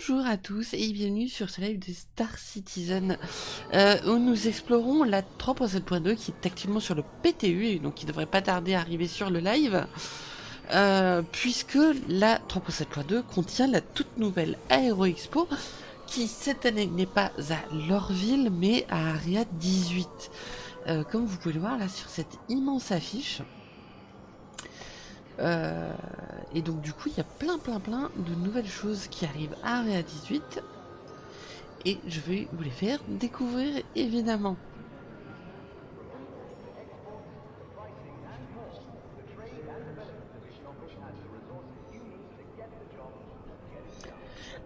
Bonjour à tous et bienvenue sur ce live de Star Citizen. Euh, où nous explorons la 3.7.2 qui est actuellement sur le PTU et donc qui devrait pas tarder à arriver sur le live euh, puisque la 3.7.2 contient la toute nouvelle Aero Expo qui cette année n'est pas à Lorville mais à Aria 18 euh, comme vous pouvez le voir là sur cette immense affiche euh, et donc du coup, il y a plein plein plein de nouvelles choses qui arrivent à Area 18. Et je vais vous les faire découvrir évidemment.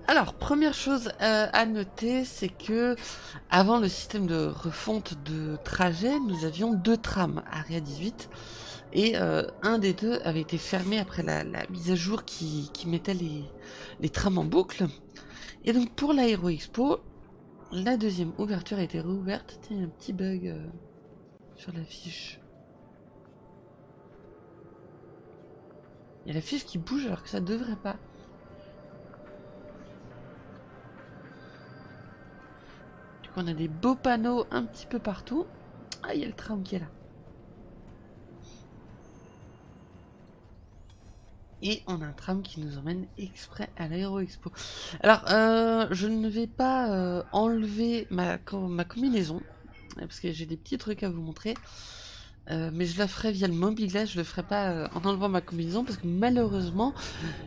Alors, première chose euh, à noter, c'est que avant le système de refonte de trajet, nous avions deux trams Area 18 et euh, un des deux avait été fermé après la, mise à jour qui, mettait les, trams en boucle. Et donc pour l'Aéro Expo, la deuxième ouverture a été réouverte. Tiens, il y a un petit bug euh, sur la fiche. Il y a la fiche qui bouge alors que ça devrait pas. Du coup, on a des beaux panneaux un petit peu partout. Ah, il y a le tram qui est là. Et on a un tram qui nous emmène exprès à l'Aéro Expo. Alors, euh, je ne vais pas euh, enlever ma, ma combinaison, parce que j'ai des petits trucs à vous montrer, euh, mais je la ferai via le mobilet, je le ferai pas en enlevant ma combinaison, parce que malheureusement,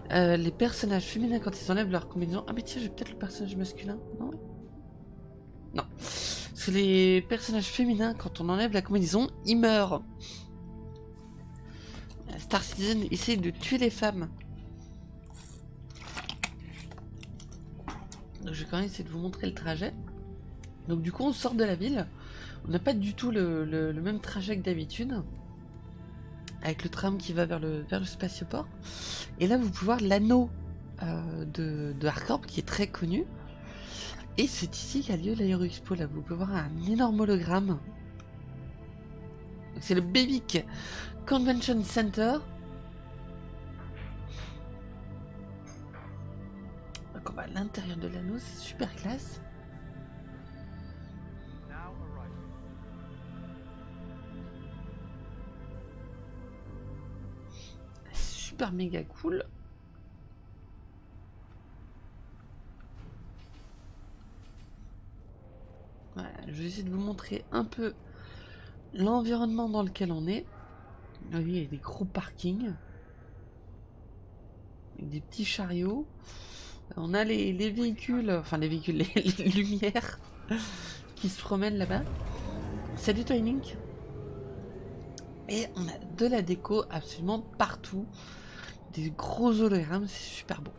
les personnages féminins, quand ils enlèvent leur combinaison... Ah mais tiens, j'ai peut-être le personnage masculin, non? Non. Parce que les personnages féminins, quand on enlève la combinaison, ils meurent. Star Citizen essaie de tuer les femmes. Donc je vais quand même essayer de vous montrer le trajet. Donc du coup on sort de la ville. On n'a pas du tout le, même trajet que d'habitude. Avec le tram qui va vers le, vers le spatioport. Et là vous pouvez voir l'anneau euh, de, de Hardcorp qui est très connu. Et c'est ici qu'a lieu l'Aero Expo. Là vous pouvez voir un énorme hologramme. C'est le Babyk Convention Center. Donc on va à l'intérieur de l'anneau, c'est super classe. Super méga cool. Voilà, je vais essayer de vous montrer un peu l'environnement dans lequel on est. Oui, il y a des gros parkings. des petits chariots. On a les, véhicules, enfin les véhicules, les, lumières qui se promènent là-bas. Salut toi Link. Et on a de la déco absolument partout. Des gros hologrammes, c'est super beau.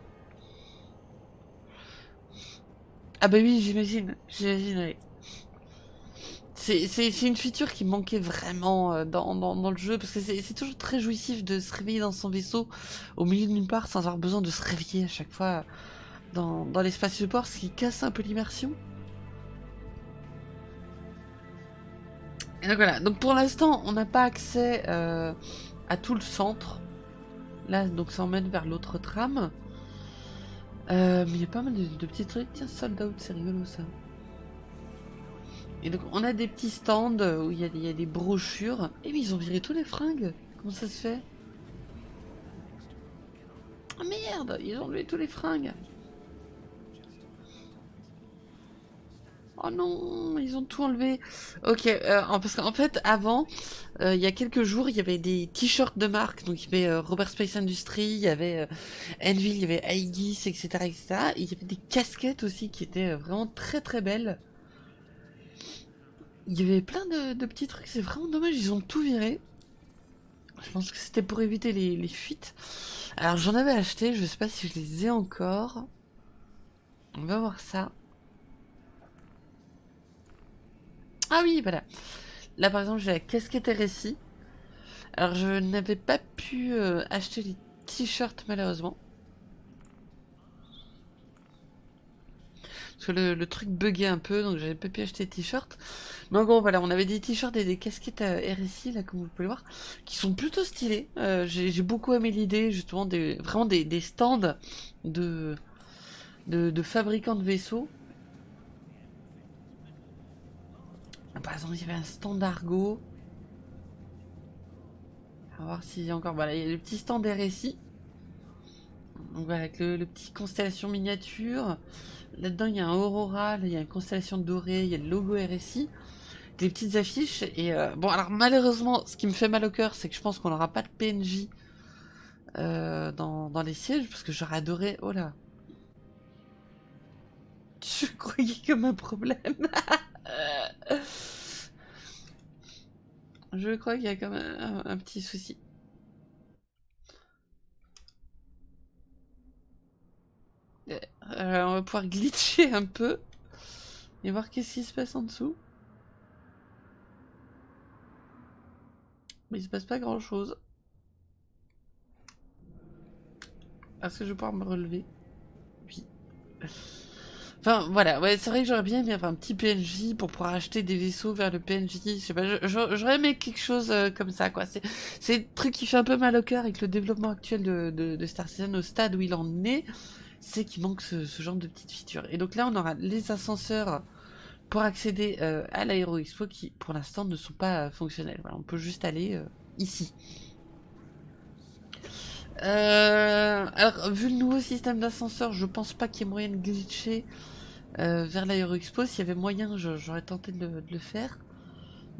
Ah bah oui, j'imagine, j'imagine, oui. C'est une feature qui manquait vraiment euh, dans, le jeu, parce que c'est toujours très jouissif de se réveiller dans son vaisseau au milieu d'une part sans avoir besoin de se réveiller à chaque fois dans, l'espace support, ce qui casse un peu l'immersion. Donc voilà, donc pour l'instant on n'a pas accès euh, à tout le centre. Là donc ça emmène vers l'autre trame. Euh, mais il y a pas mal de, de petits trucs. Tiens, sold out, c'est rigolo ça. Et donc on a des petits stands où il y, a des brochures. Et mais ils ont viré tous les fringues. Comment ça se fait? Oh merde, ils ont enlevé tous les fringues. Oh non, ils ont tout enlevé. Ok, euh, parce qu'en fait, avant, euh, il y a quelques jours, il y avait des t-shirts de marque. Donc, il y avait euh, Robert Space Industries, il y avait Envil, il y avait Aegis, etc., etc. Et il y avait des casquettes aussi qui étaient vraiment très très belles. Il y avait plein de, petits trucs, c'est vraiment dommage, ils ont tout viré. Je pense que c'était pour éviter les, fuites. Alors j'en avais acheté, je sais pas si je les ai encore. On va voir ça. Ah oui, voilà. Là par exemple j'ai la casquette RSI. Alors je n'avais pas pu euh, acheter les t-shirts malheureusement. Parce que le, truc buguait un peu, donc j'avais pas pu acheter de t-shirts. Mais en gros, voilà, on avait des t-shirts et des casquettes à RSI, là, comme vous pouvez le voir, qui sont plutôt stylés. Euh, j'ai beaucoup aimé l'idée, justement, des, vraiment des, stands de, de, fabricants de vaisseaux. Par exemple, il y avait un stand Argo. On va voir s'il y a encore. Voilà, il y a le petit stand RSI. Donc voilà, avec le, petit constellation miniature. Là-dedans, il y a un Aurora, il y a une constellation dorée, il y a le logo RSI. Des petites affiches. Et euh, bon, alors malheureusement, ce qui me fait mal au cœur, c'est que je pense qu'on n'aura pas de PNJ euh, dans, dans, les sièges, parce que j'aurais adoré. Oh là. Je croyais comme un problème. Je crois qu'il y a quand même un, petit souci. Euh, on va pouvoir glitcher un peu et voir qu'est-ce qui se passe en dessous. Mais il se passe pas grand chose. Est-ce que je vais pouvoir me relever Oui. Enfin, voilà, ouais, c'est vrai que j'aurais bien aimé avoir un petit PNJ pour pouvoir acheter des vaisseaux vers le PNJ. Je sais pas, j'aurais aimé quelque chose euh, comme ça, quoi. C'est un truc qui fait un peu mal au cœur avec le développement actuel de, de, Star Citizen au stade où il en est. C'est qu'il manque ce, genre de petites features. Et donc là, on aura les ascenseurs pour accéder euh, à l'Aéro Expo qui, pour l'instant, ne sont pas euh, fonctionnels. Voilà, on peut juste aller ici. Euh, alors, vu le nouveau système d'ascenseur, je pense pas qu'il y ait moyen de glitcher vers l'Aéroexpo. S'il y avait moyen, j'aurais tenté de le, faire.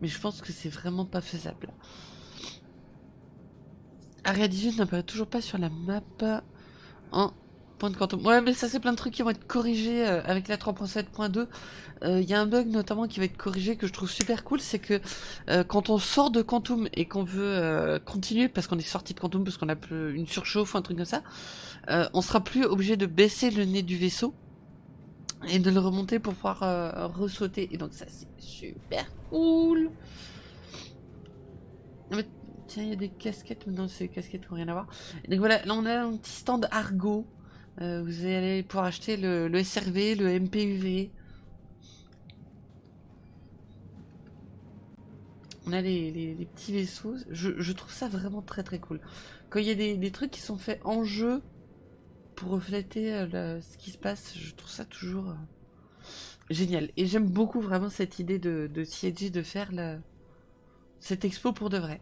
Mais je pense que c'est vraiment pas faisable. Aria 18 n'apparaît toujours pas sur la map en Quantum. Ouais, mais ça, c'est plein de trucs qui vont être corrigés euh, avec la 3.7.2. Il euh, y a un bug notamment qui va être corrigé que je trouve super cool, c'est que euh, quand on sort de Quantum et qu'on veut continuer, parce qu'on est sorti de Quantum, parce qu'on a une surchauffe ou un truc comme ça, on sera plus obligé de baisser le nez du vaisseau et de le remonter pour pouvoir ressauter. Et donc ça, c'est super cool. Tiens, il y a des casquettes, mais non, ces casquettes n'ont rien à voir. donc voilà, là on a un petit stand Argo. Euh, vous allez pouvoir acheter le, SRV, le MPUV. On a les, petits vaisseaux. Je, trouve ça vraiment très très cool. Quand il y a des, trucs qui sont faits en jeu pour refléter euh, ce qui se passe, je trouve ça toujours euh, génial. Et j'aime beaucoup vraiment cette idée de, de CIG de faire cette expo pour de vrai.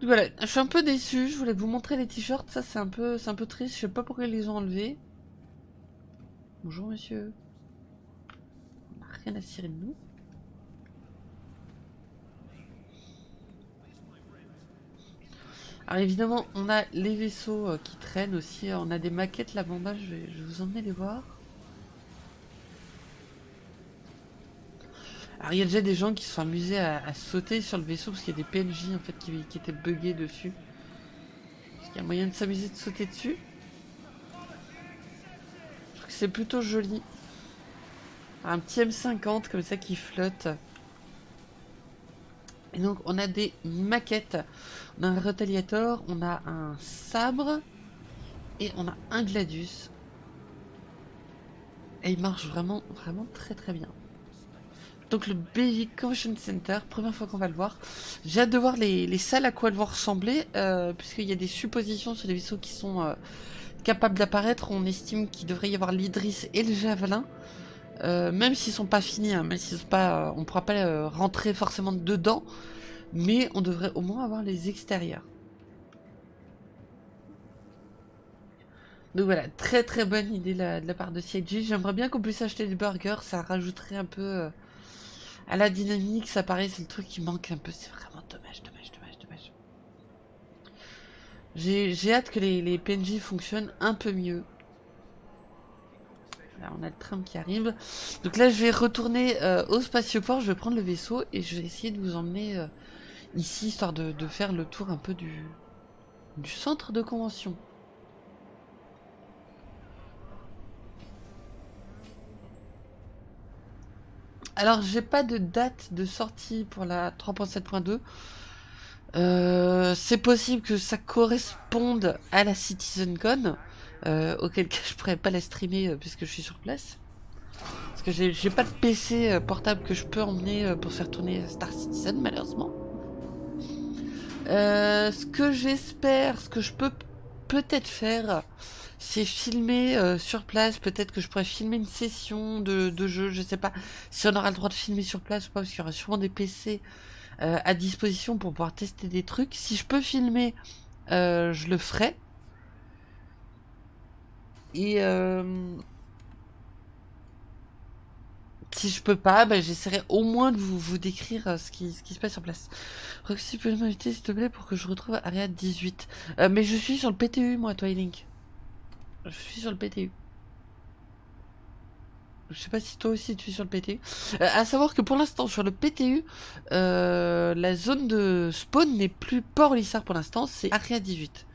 Voilà, je suis un peu déçu. Je voulais vous montrer les t-shirts. Ça, c'est un peu, triste. Je sais pas pourquoi ils les ont enlevés. Bonjour, monsieur. On n'a rien à cirer de nous. Alors évidemment, on a les vaisseaux euh, qui traînent aussi. On a des maquettes là-bas. Je je vais vous emmener les voir. Alors il y a déjà des gens qui se sont amusés à, sauter sur le vaisseau parce qu'il y a des PNJ en fait qui, étaient buggés dessus. Est-ce qu'il y a moyen de s'amuser de sauter dessus? Je trouve que c'est plutôt joli. Un petit M50 comme ça qui flotte. Et donc on a des maquettes. On a un Retaliator, on a un sabre et on a un Gladius. Et il marche vraiment, vraiment très très bien. Donc le Basic Convention Center, première fois qu'on va le voir. J'ai hâte de voir les, salles à quoi elles vont ressembler, euh, puisqu'il y a des suppositions sur les vaisseaux qui sont euh, capables d'apparaître. On estime qu'il devrait y avoir l'Idris et le Javelin, euh, même s'ils sont pas finis, hein, même sont pas, on pourra pas rentrer forcément dedans, mais on devrait au moins avoir les extérieurs. Donc voilà, très très bonne idée de la, part de CIG. J'aimerais bien qu'on puisse acheter des burgers, ça rajouterait un peu à la dynamique, ça paraît, c'est le truc qui manque un peu. C'est vraiment dommage, dommage, dommage, dommage. J'ai hâte que les, PNJ fonctionnent un peu mieux. Là, on a le tram qui arrive. Donc là, je vais retourner euh, au spatioport, je vais prendre le vaisseau et je vais essayer de vous emmener euh, ici, histoire de, de, faire le tour un peu du centre de convention. Alors, j'ai pas de date de sortie pour la 3.7.2. Euh, c'est possible que ça corresponde à la CitizenCon, euh, auquel cas je pourrais pas la streamer euh, puisque je suis sur place. Parce que j'ai pas de PC portable que je peux emmener pour faire tourner Star Citizen, malheureusement. Euh, ce que j'espère, ce que je peux peut-être faire, c'est filmer euh, sur place. Peut-être que je pourrais filmer une session de, de, jeu. Je sais pas si on aura le droit de filmer sur place ou pas, parce qu'il y aura sûrement des PC euh, à disposition pour pouvoir tester des trucs. Si je peux filmer, euh, je le ferai. Et si je peux pas, bah, j'essaierai au moins de vous, vous décrire ce, qui, ce qui se passe sur place. Roxy, peux m'inviter s'il te plaît pour que je retrouve Ariad 18. mais je suis sur le PTU moi, Twilink. Je suis sur le PTU. Je sais pas si toi aussi tu es sur le PTU. Euh, à savoir que pour l'instant sur le PTU, euh, la zone de spawn n'est plus Port Lissard pour l'instant, c'est Aria 18.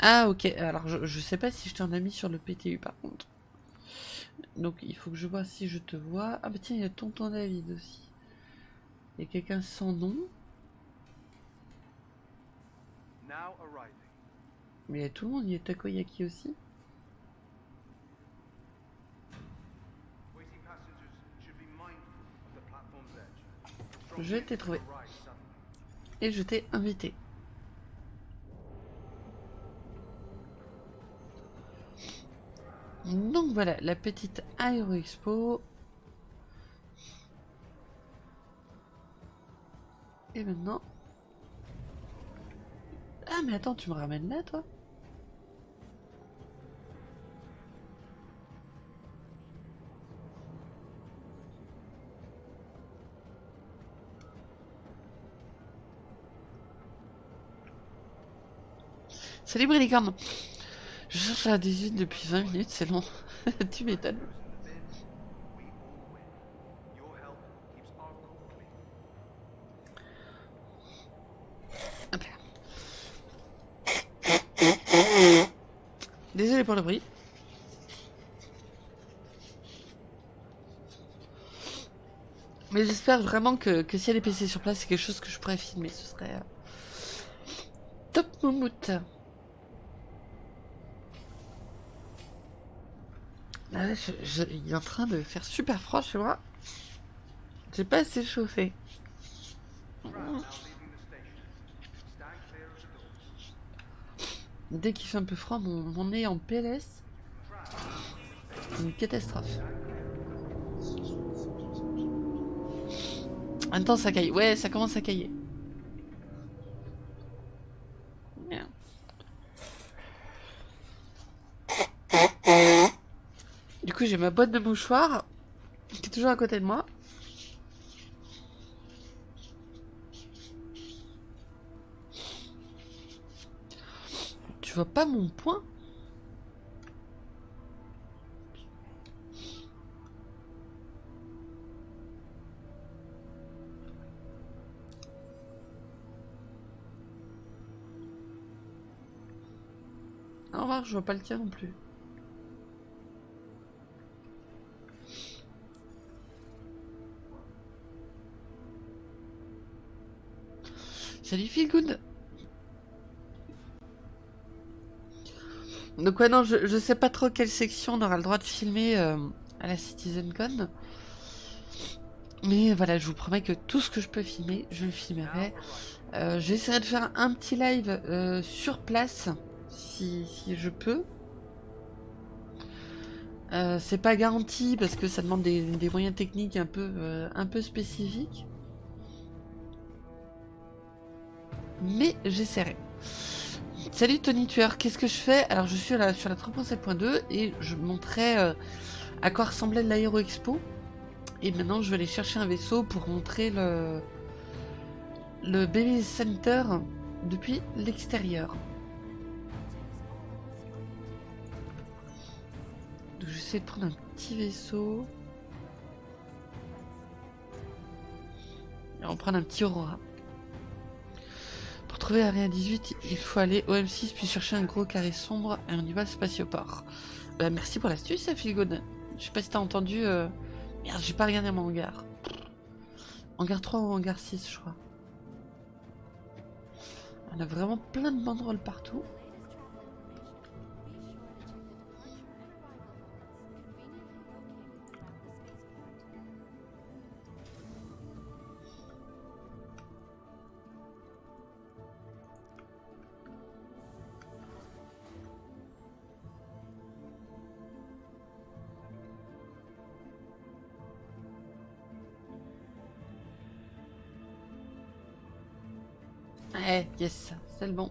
Ah ok, alors je, je sais pas si je t'en ai mis sur le PTU par contre. Donc il faut que je vois si je te vois. Ah bah tiens, il y a Tonton David aussi. Il y a quelqu'un sans nom. Mais il y a tout le monde, il y a Takoyaki aussi. Je t'ai trouvé. Et je t'ai invité. Donc voilà, la petite Aero Expo. Et maintenant... Ah mais attends, tu me ramènes là toi? Salut Brillicorne Je cherche la 18 depuis 20 minutes, c'est long. tu m'étonnes. Désolé pour le bruit. Mais j'espère vraiment que, que s'il y a PC sur place, c'est quelque chose que je pourrais filmer. Ce serait euh, top moumoute. Ah il est en train de faire super froid chez moi. J'ai pas assez chauffé. Dès qu'il fait un peu froid, mon, nez en PLS. Une catastrophe. Attends, ça caille. Ouais, ça commence à cailler. Du j'ai ma boîte de mouchoirs qui est toujours à côté de moi. Tu vois pas mon point? Au revoir, je vois pas le tien non plus. Salut Feel Good Donc ouais non, je, je sais pas trop quelle section on aura le droit de filmer euh, à la CitizenCon. Mais voilà, je vous promets que tout ce que je peux filmer, je le filmerai. Euh, J'essaierai de faire un petit live euh, sur place, si, je peux. C'est pas garanti parce que ça demande des, moyens techniques un peu spécifiques. Mais j'essaierai. Salut Tony Tueur, qu'est-ce que je fais? Alors je suis sur la 3.7.2 et je montrais euh, à quoi ressemblait l'Aéro Expo. Et maintenant je vais aller chercher un vaisseau pour montrer le, le Baby Center depuis l'extérieur. Donc j'essaie de prendre un petit vaisseau. Et on va prendre un petit Aurora. Pour trouver Area 18, il faut aller au M6 puis chercher un gros carré sombre et on y va spatioport. Bah merci pour l'astuce, Philgod. Je sais pas si t'as entendu... Euh... Merde, j'ai pas regardé mon hangar. Hangar 3 ou hangar 6, je crois. On a vraiment plein de banderoles partout. Eh, yes, c'est le bon.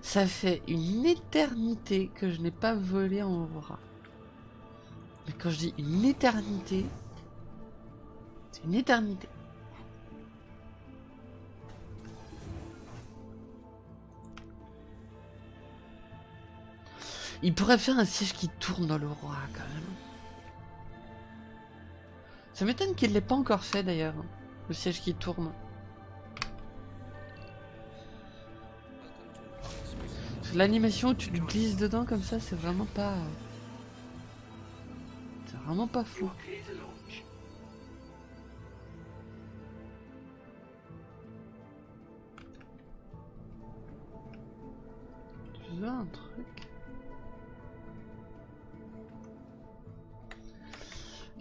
Ça fait une éternité que je n'ai pas volé en Aurora. Mais quand je dis une éternité, c'est une éternité. Il pourrait faire un siège qui tourne dans l'Aurora quand même. Ça m'étonne qu'il ne l'ait pas encore fait d'ailleurs, le siège qui tourne. L'animation où tu glisses dedans comme ça, c'est vraiment pas... C'est vraiment pas fou. Tu veux un truc?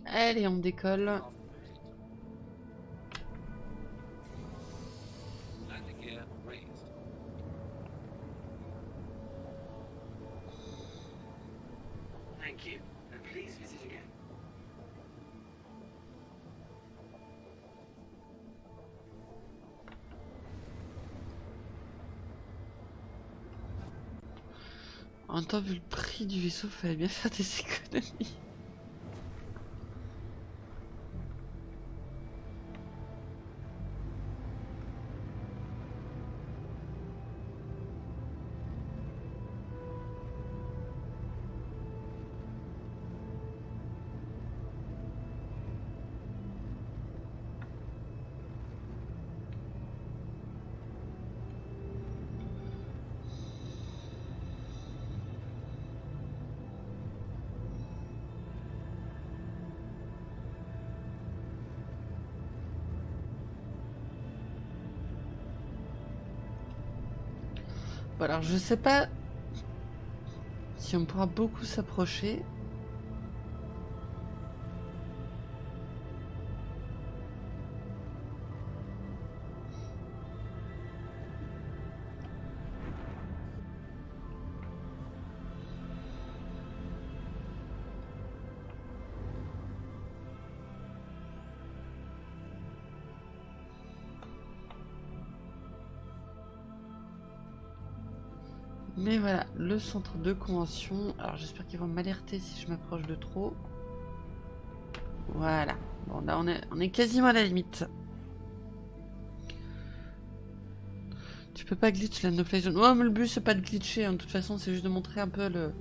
Allez, on décolle. En temps, vu le prix du vaisseau, fallait bien faire des économies. Je sais pas si on pourra beaucoup s'approcher. Centre de convention. Alors j'espère qu'ils vont m'alerter si je m'approche de trop. Voilà. Bon là on est, quasiment à la limite. Tu peux pas glitch la no play zone. Ouais mais le but c'est pas de glitcher, hein. de toute façon c'est juste de montrer un peu le,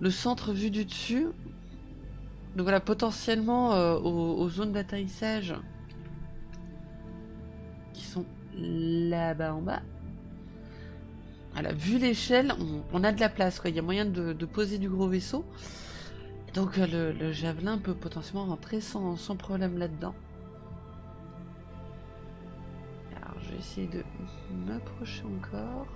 le centre vu du dessus. Donc voilà, potentiellement euh, aux, aux zones d'atterrissage qui sont là-bas en bas. Voilà, vu l'échelle, on, a de la place. Il y a moyen de, poser du gros vaisseau. Donc euh, le, javelin peut potentiellement rentrer sans, problème là-dedans. Alors je vais essayer de m'approcher encore.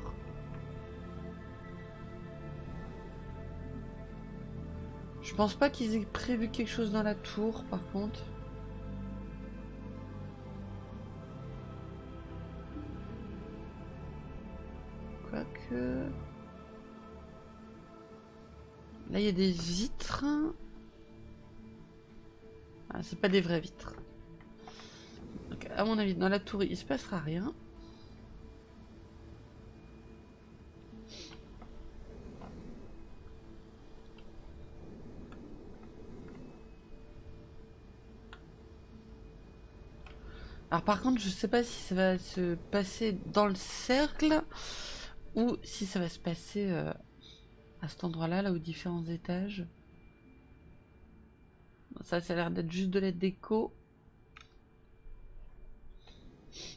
Je pense pas qu'ils aient prévu quelque chose dans la tour par contre. Là, il y a des vitres. Ah, c'est pas des vraies vitres. Donc, à mon avis, dans la tour, il se passera rien. Alors par contre, je sais pas si ça va se passer dans le cercle ou si ça va se passer euh, à cet endroit-là, là aux différents étages. Ça, ça a l'air d'être juste de la déco.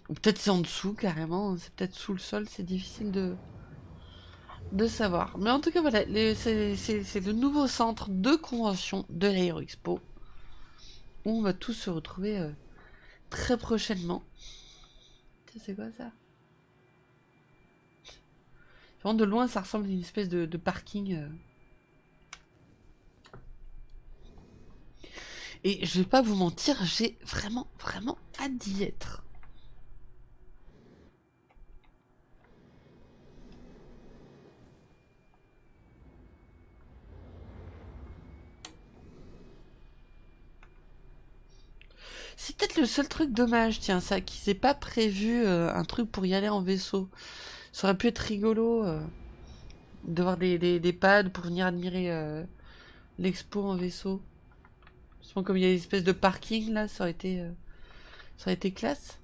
Ou peut-être c'est en dessous carrément, c'est peut-être sous le sol, c'est difficile de, de savoir. Mais en tout cas, voilà, c'est le nouveau centre de convention de l'Aero Expo. Où on va tous se retrouver euh, très prochainement. C'est quoi ça? De loin, ça ressemble à une espèce de, parking. Euh. Et je vais pas vous mentir, j'ai vraiment, vraiment hâte d'y être. C'est peut-être le seul truc dommage, tiens, ça, qu'ils aient pas prévu euh, un truc pour y aller en vaisseau. Ça aurait pu être rigolo euh, de voir des, des, pads pour venir admirer euh, l'expo en vaisseau. Justement, comme il y a une espèce de parking là, ça aurait été, ça aurait été classe.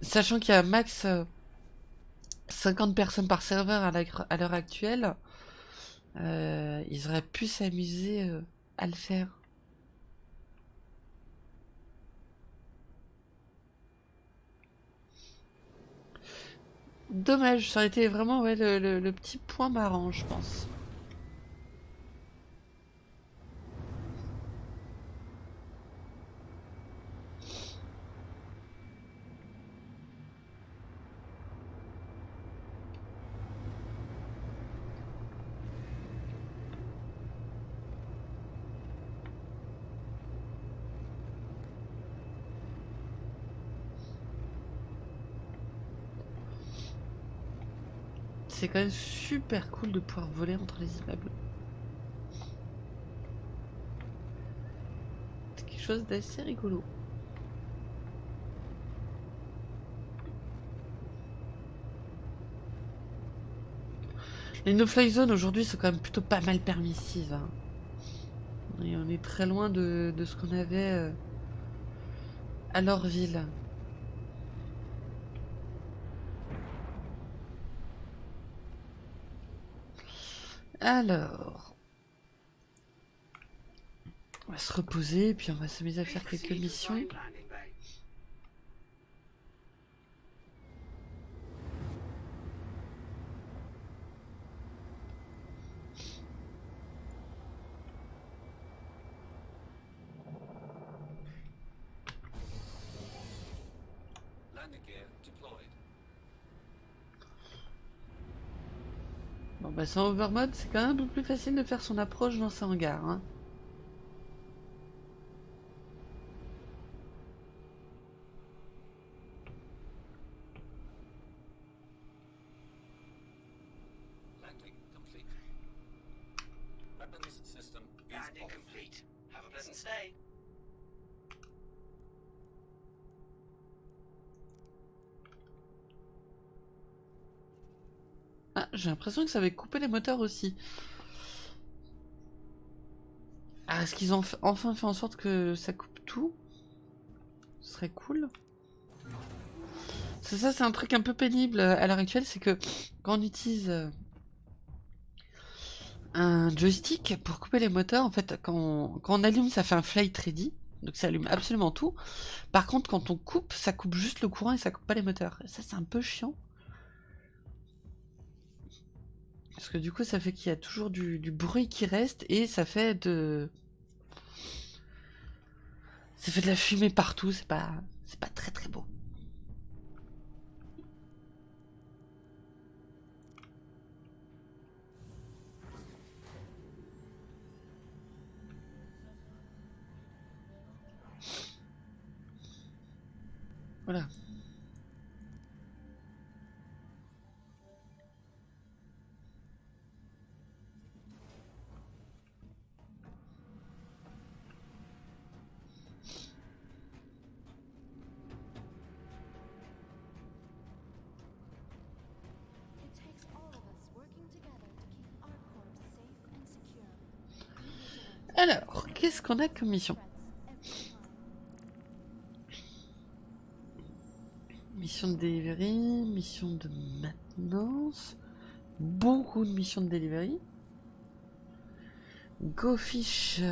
Sachant qu'il y a max 50 personnes par serveur à l'heure actuelle, ils auraient pu s'amuser à le faire. Dommage, ça aurait été vraiment ouais, le, le petit point marrant, je pense. C'est quand même super cool de pouvoir voler entre les immeubles. C'est quelque chose d'assez rigolo. Les no-fly zones aujourd'hui sont quand même plutôt pas mal permissives. Hein. Et on est très loin de, ce qu'on avait euh, à leur ville. Alors. On va se reposer, puis on va s'amuser à faire quelques missions. Bah sans overmode, c'est quand même un peu plus facile de faire son approche dans ce hangar. Hein. J'ai l'impression que ça avait coupé les moteurs aussi. Ah, est-ce qu'ils ont enfin fait en sorte que ça coupe tout? Ce serait cool. C'est ça, c'est un truc un peu pénible à l'heure actuelle, c'est que quand on utilise euh, un joystick pour couper les moteurs, en fait, quand on, quand on allume, ça fait un flight ready. Donc ça allume absolument tout. Par contre, quand on coupe, ça coupe juste le courant et ça coupe pas les moteurs. ça, c'est un peu chiant. Parce que du coup, ça fait qu'il y a toujours du, bruit qui reste et ça fait de... Ça fait de la fumée partout, c'est pas... C'est pas très très beau. Voilà. Qu'est-ce qu'on a comme mission? Mission de delivery, mission de maintenance, beaucoup de missions de delivery. Go fish.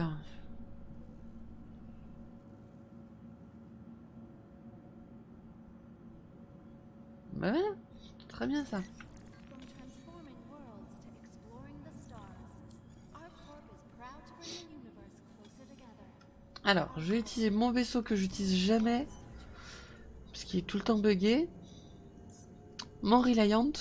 Bah ouais, très bien ça. Alors, je vais utiliser mon vaisseau que j'utilise jamais. Parce qu'il est tout le temps buggé. Mon Reliant.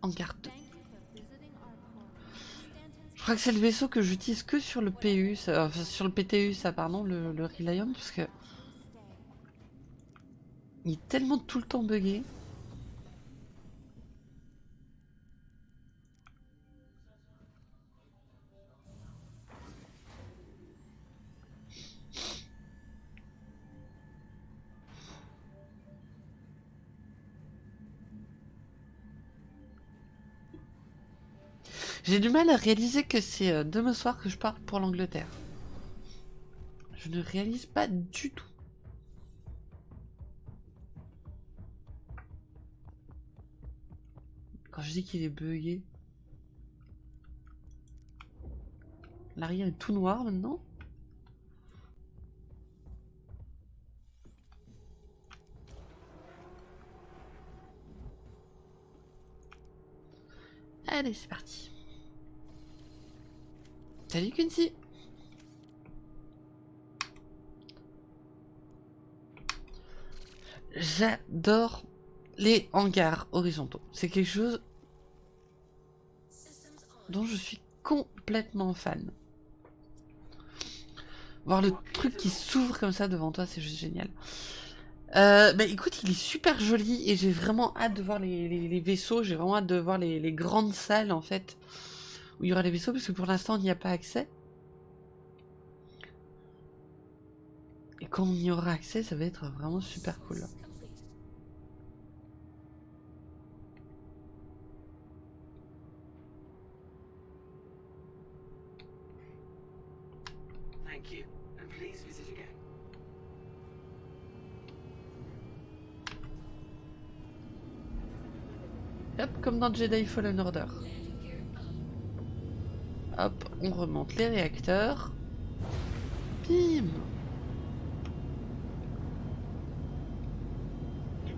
En garde. Je crois que c'est le vaisseau que j'utilise que sur le PU, sur le PTU, ça, pardon, le, le Reliant, parce que Il est tellement tout le temps buggé. J'ai du mal à réaliser que c'est euh, demain soir que je pars pour l'Angleterre. Je ne réalise pas du tout. Je dis qu'il est bugué. L'arrière est tout noir maintenant. Allez, c'est parti. Salut Quincy J'adore les hangars horizontaux. C'est quelque chose dont je suis complètement fan. Voir le truc qui s'ouvre comme ça devant toi, c'est juste génial. Euh, bah écoute, il est super joli et j'ai vraiment hâte de voir les, vaisseaux. J'ai vraiment hâte de voir les, les, grandes salles en fait où il y aura les vaisseaux parce que pour l'instant on n'y a pas accès. Et quand on y aura accès, ça va être vraiment super cool. Hop, comme dans Jedi Fallen Order. Hop, on remonte les réacteurs. Bim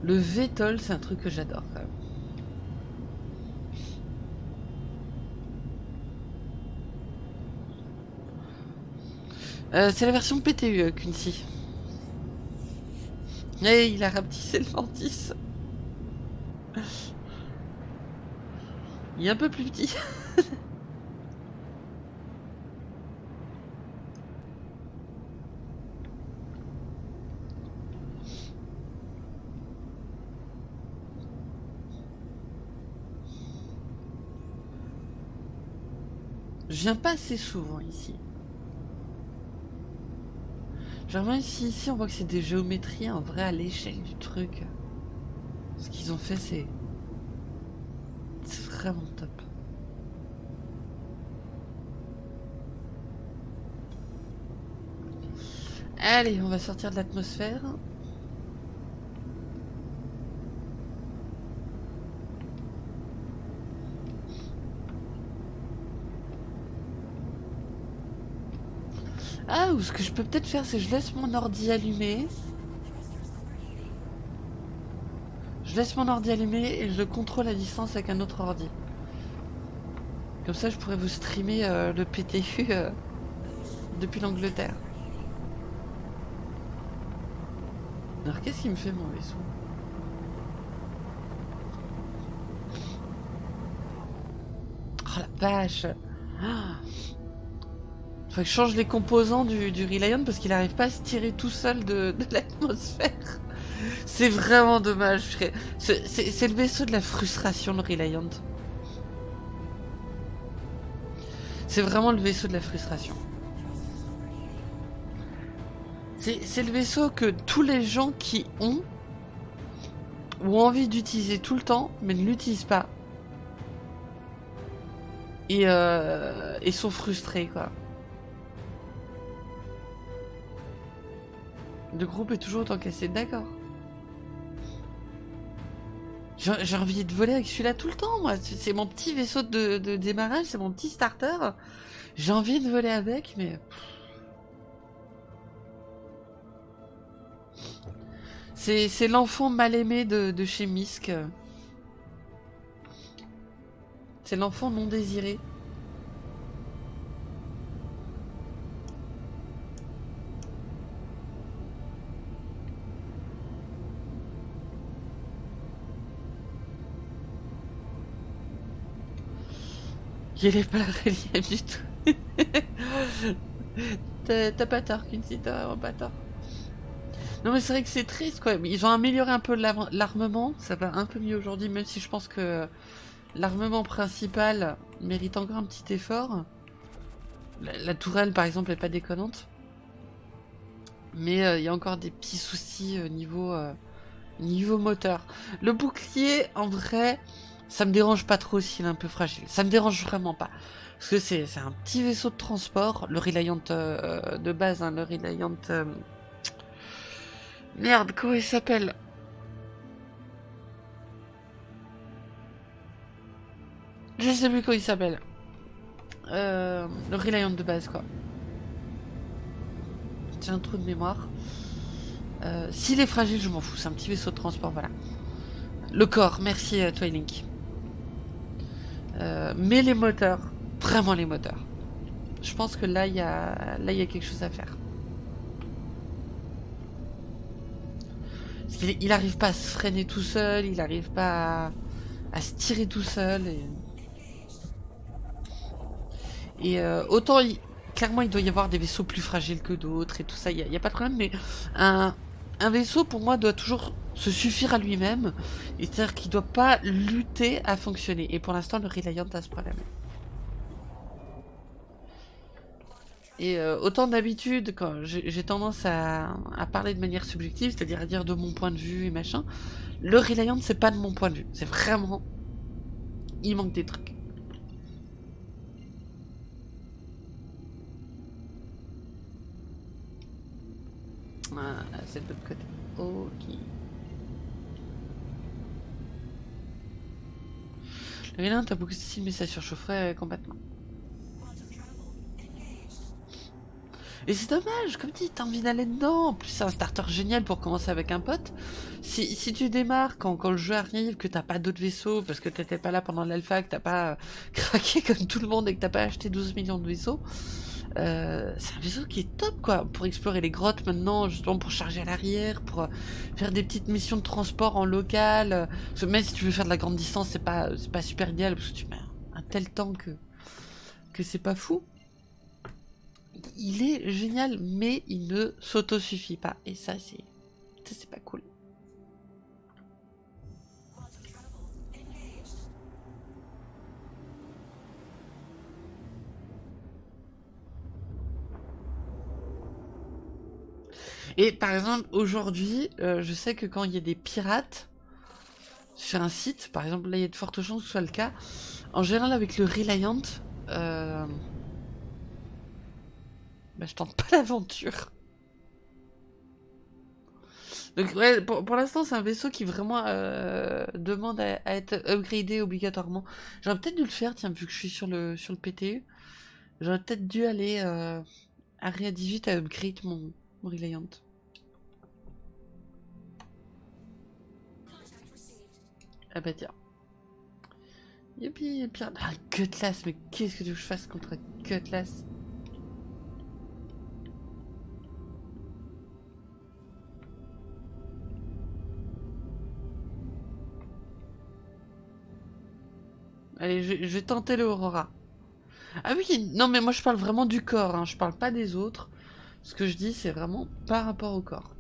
Le VTOL, c'est un truc que j'adore quand même. Euh, c'est la version PTU, euh, Quincy. Et il a rapetissé le Mantis. Il est un peu plus petit. Je viens pas assez souvent ici. Genre ici, ici on voit que c'est des géométries en vrai à l'échelle du truc. Ce qu'ils ont fait c'est... Vraiment top. Allez, on va sortir de l'atmosphère. Ah, ou ce que je peux peut-être faire, c'est je laisse mon ordi allumé. Je laisse mon ordi allumé et je contrôle à distance avec un autre ordi. Comme ça, je pourrais vous streamer euh, le PTU euh, depuis l'Angleterre. Alors, qu'est-ce qui me fait mon vaisseau? Oh la vache ah faut que je change les composants du, du parce qu'il n'arrive pas à se tirer tout seul de, l'atmosphère. C'est vraiment dommage, C'est le vaisseau de la frustration, le Reliant. C'est vraiment le vaisseau de la frustration. C'est le vaisseau que tous les gens qui ont ont envie d'utiliser tout le temps, mais ne l'utilisent pas. Et, euh, et sont frustrés, quoi. Le groupe est toujours autant cassé, d'accord. J'ai envie de voler avec celui-là tout le temps, moi. C'est mon petit vaisseau de, démarrage, c'est mon petit starter. J'ai envie de voler avec, mais... C'est l'enfant mal aimé de, de chez Misk. C'est l'enfant non désiré. Il est pas relief du tout. T'as pas tort, Quincy, t'as vraiment pas tort. Non mais c'est vrai que c'est triste quoi. Ils ont amélioré un peu l'armement, ça va un peu mieux aujourd'hui, même si je pense que l'armement principal mérite encore un petit effort. La, tourelle par exemple est pas déconnante. Mais euh, il y a encore des petits soucis au niveau, euh, niveau moteur. Le bouclier, en vrai, ça me dérange pas trop s'il est un peu fragile. Ça me dérange vraiment pas. Parce que c'est un petit vaisseau de transport, le Reliant euh, de base, hein, le Reliant... Merde, comment il s'appelle? Je sais plus comment il s'appelle. Euh, le Reliant de base, quoi. J'ai un trou de mémoire. Euh, s'il est fragile, je m'en fous. C'est un petit vaisseau de transport, voilà. Le corps, merci euh, Twilink. Euh, mais les moteurs, vraiment les moteurs. Je pense que là, il y a, quelque chose à faire. il n'arrive pas à se freiner tout seul, il n'arrive pas à, se tirer tout seul. Et, et autant, clairement, il doit y avoir des vaisseaux plus fragiles que d'autres et tout ça, il n'y a, pas de problème, mais un, vaisseau, pour moi, doit toujours se suffire à lui-même, c'est-à-dire qu'il ne doit pas lutter à fonctionner. Et pour l'instant, le Reliant a ce problème. Et euh, autant d'habitude, quand j'ai tendance à, parler de manière subjective, c'est-à-dire à dire de mon point de vue et machin, le Reliant, c'est pas de mon point de vue. C'est vraiment... Il manque des trucs. Ah, c'est de l'autre côté. Ok. Le vilain, t'as beaucoup de style, mais ça surchaufferait complètement. Et c'est dommage, comme dit, t'as envie d'aller dedans. En plus, c'est un starter génial pour commencer avec un pote. Si, si tu démarres quand, quand le jeu arrive, que t'as pas d'autres vaisseaux, parce que t'étais pas là pendant l'alpha, que t'as pas craqué comme tout le monde et que t'as pas acheté 12 millions de vaisseaux, euh, c'est un vaisseau qui est top quoi pour explorer les grottes maintenant justement pour charger à l'arrière pour euh, faire des petites missions de transport en local même si tu veux faire de la grande distance c'est pas c'est pas super idéal parce que tu mets un tel temps que que c'est pas fou. Il est génial mais il ne s'auto-suffit pas et ça c'est ça c'est pas cool Et par exemple, aujourd'hui, euh, je sais que quand il y a des pirates sur un site, par exemple, là il y a de fortes chances que ce soit le cas, en général avec le Reliant, euh... bah, je tente pas l'aventure. Donc ouais, pour, l'instant c'est un vaisseau qui vraiment euh, demande à, être upgradé obligatoirement. J'aurais peut-être dû le faire, tiens, vu que je suis sur le, sur le PTU. J'aurais peut-être dû aller à Ria 18 à upgrade mon, Reliant. Ah bah tiens. Youpi, un ah, Cutlass, mais qu'est-ce que tu veux que je fasse contre Cutlass? Allez, je, vais tenter le Aurora. Ah oui, non mais moi je parle vraiment du corps, hein. je parle pas des autres. Ce que je dis, c'est vraiment par rapport au corps.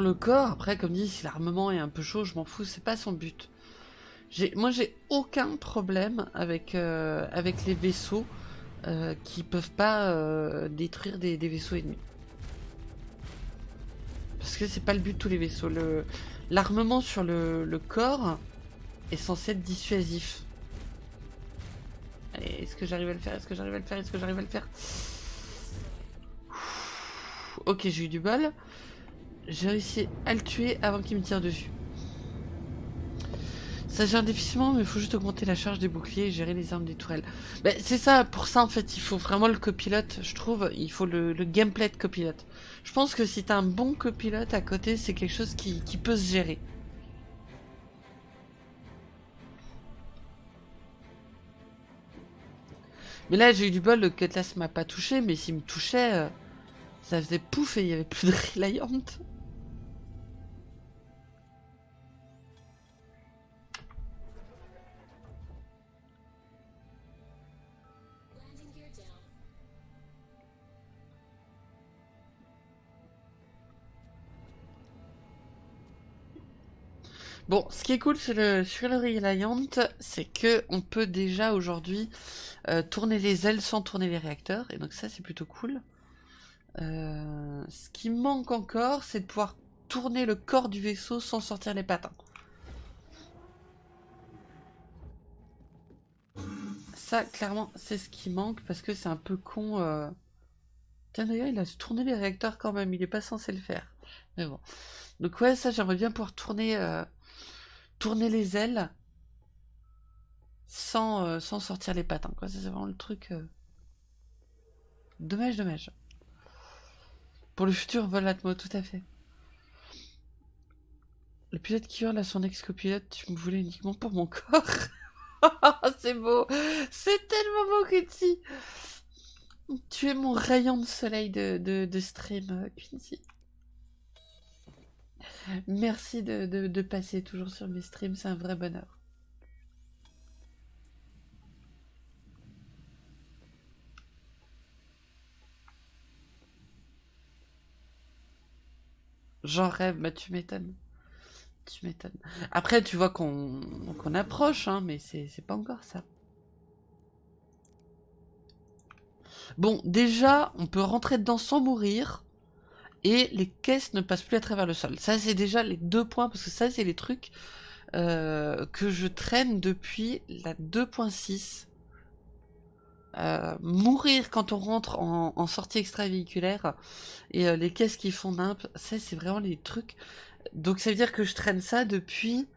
Le corps, après, comme dit, si l'armement est un peu chaud, je m'en fous, c'est pas son but. Moi, j'ai aucun problème avec, euh, avec les vaisseaux euh, qui peuvent pas euh, détruire des, vaisseaux ennemis. Parce que c'est pas le but de tous les vaisseaux. L'armement sur le, corps est censé être dissuasif. Allez, est-ce que j'arrive à le faire? Est-ce que j'arrive à le faire? Est-ce que j'arrive à le faire? Ok, j'ai eu du bol. J'ai réussi à le tuer avant qu'il me tire dessus. Ça gère difficilement, mais il faut juste augmenter la charge des boucliers et gérer les armes des tourelles. Ben, c'est ça, pour ça en fait, il faut vraiment le copilote, je trouve, il faut le, gameplay de copilote. Je pense que si t'as un bon copilote à côté, c'est quelque chose qui, qui peut se gérer. Mais là, j'ai eu du bol, le Cutlass m'a pas touché, mais s'il me touchait, euh, ça faisait pouf et il y avait plus de Reliant. Bon, ce qui est cool sur le, Reliant, c'est que on peut déjà aujourd'hui euh, tourner les ailes sans tourner les réacteurs, et donc ça c'est plutôt cool. Euh, ce qui manque encore, c'est de pouvoir tourner le corps du vaisseau sans sortir les patins. Ça, clairement, c'est ce qui manque, parce que c'est un peu con... Euh... Tiens d'ailleurs, il a tourné les réacteurs quand même, il est pas censé le faire. Mais bon. Donc ouais, ça j'aimerais bien pouvoir tourner... Euh, tourner les ailes sans, euh, sortir les pattes. Quoi. C'est vraiment le truc. Euh, dommage, dommage. Pour le futur vol Atmo, tout à fait. Le pilote qui hurle à son ex-copilote, tu me voulais uniquement pour mon corps. c'est beau. C'est tellement beau, Quincy. Tu es mon rayon de soleil de, de, de stream, Quincy. Merci de, passer toujours sur mes streams, c'est un vrai bonheur. J'en rêve, bah tu m'étonnes. Tu m'étonnes. Après, tu vois qu'on approche, hein, mais c'est pas encore ça. Bon, déjà, on peut rentrer dedans sans mourir et les caisses ne passent plus à travers le sol. Ça, c'est déjà les deux points, parce que ça, c'est les trucs euh, que je traîne depuis la 2.6. Euh, mourir quand on rentre en, sortie extravéhiculaire et euh, les caisses qui font nimp, ça c'est vraiment les trucs. Donc ça veut dire que je traîne ça depuis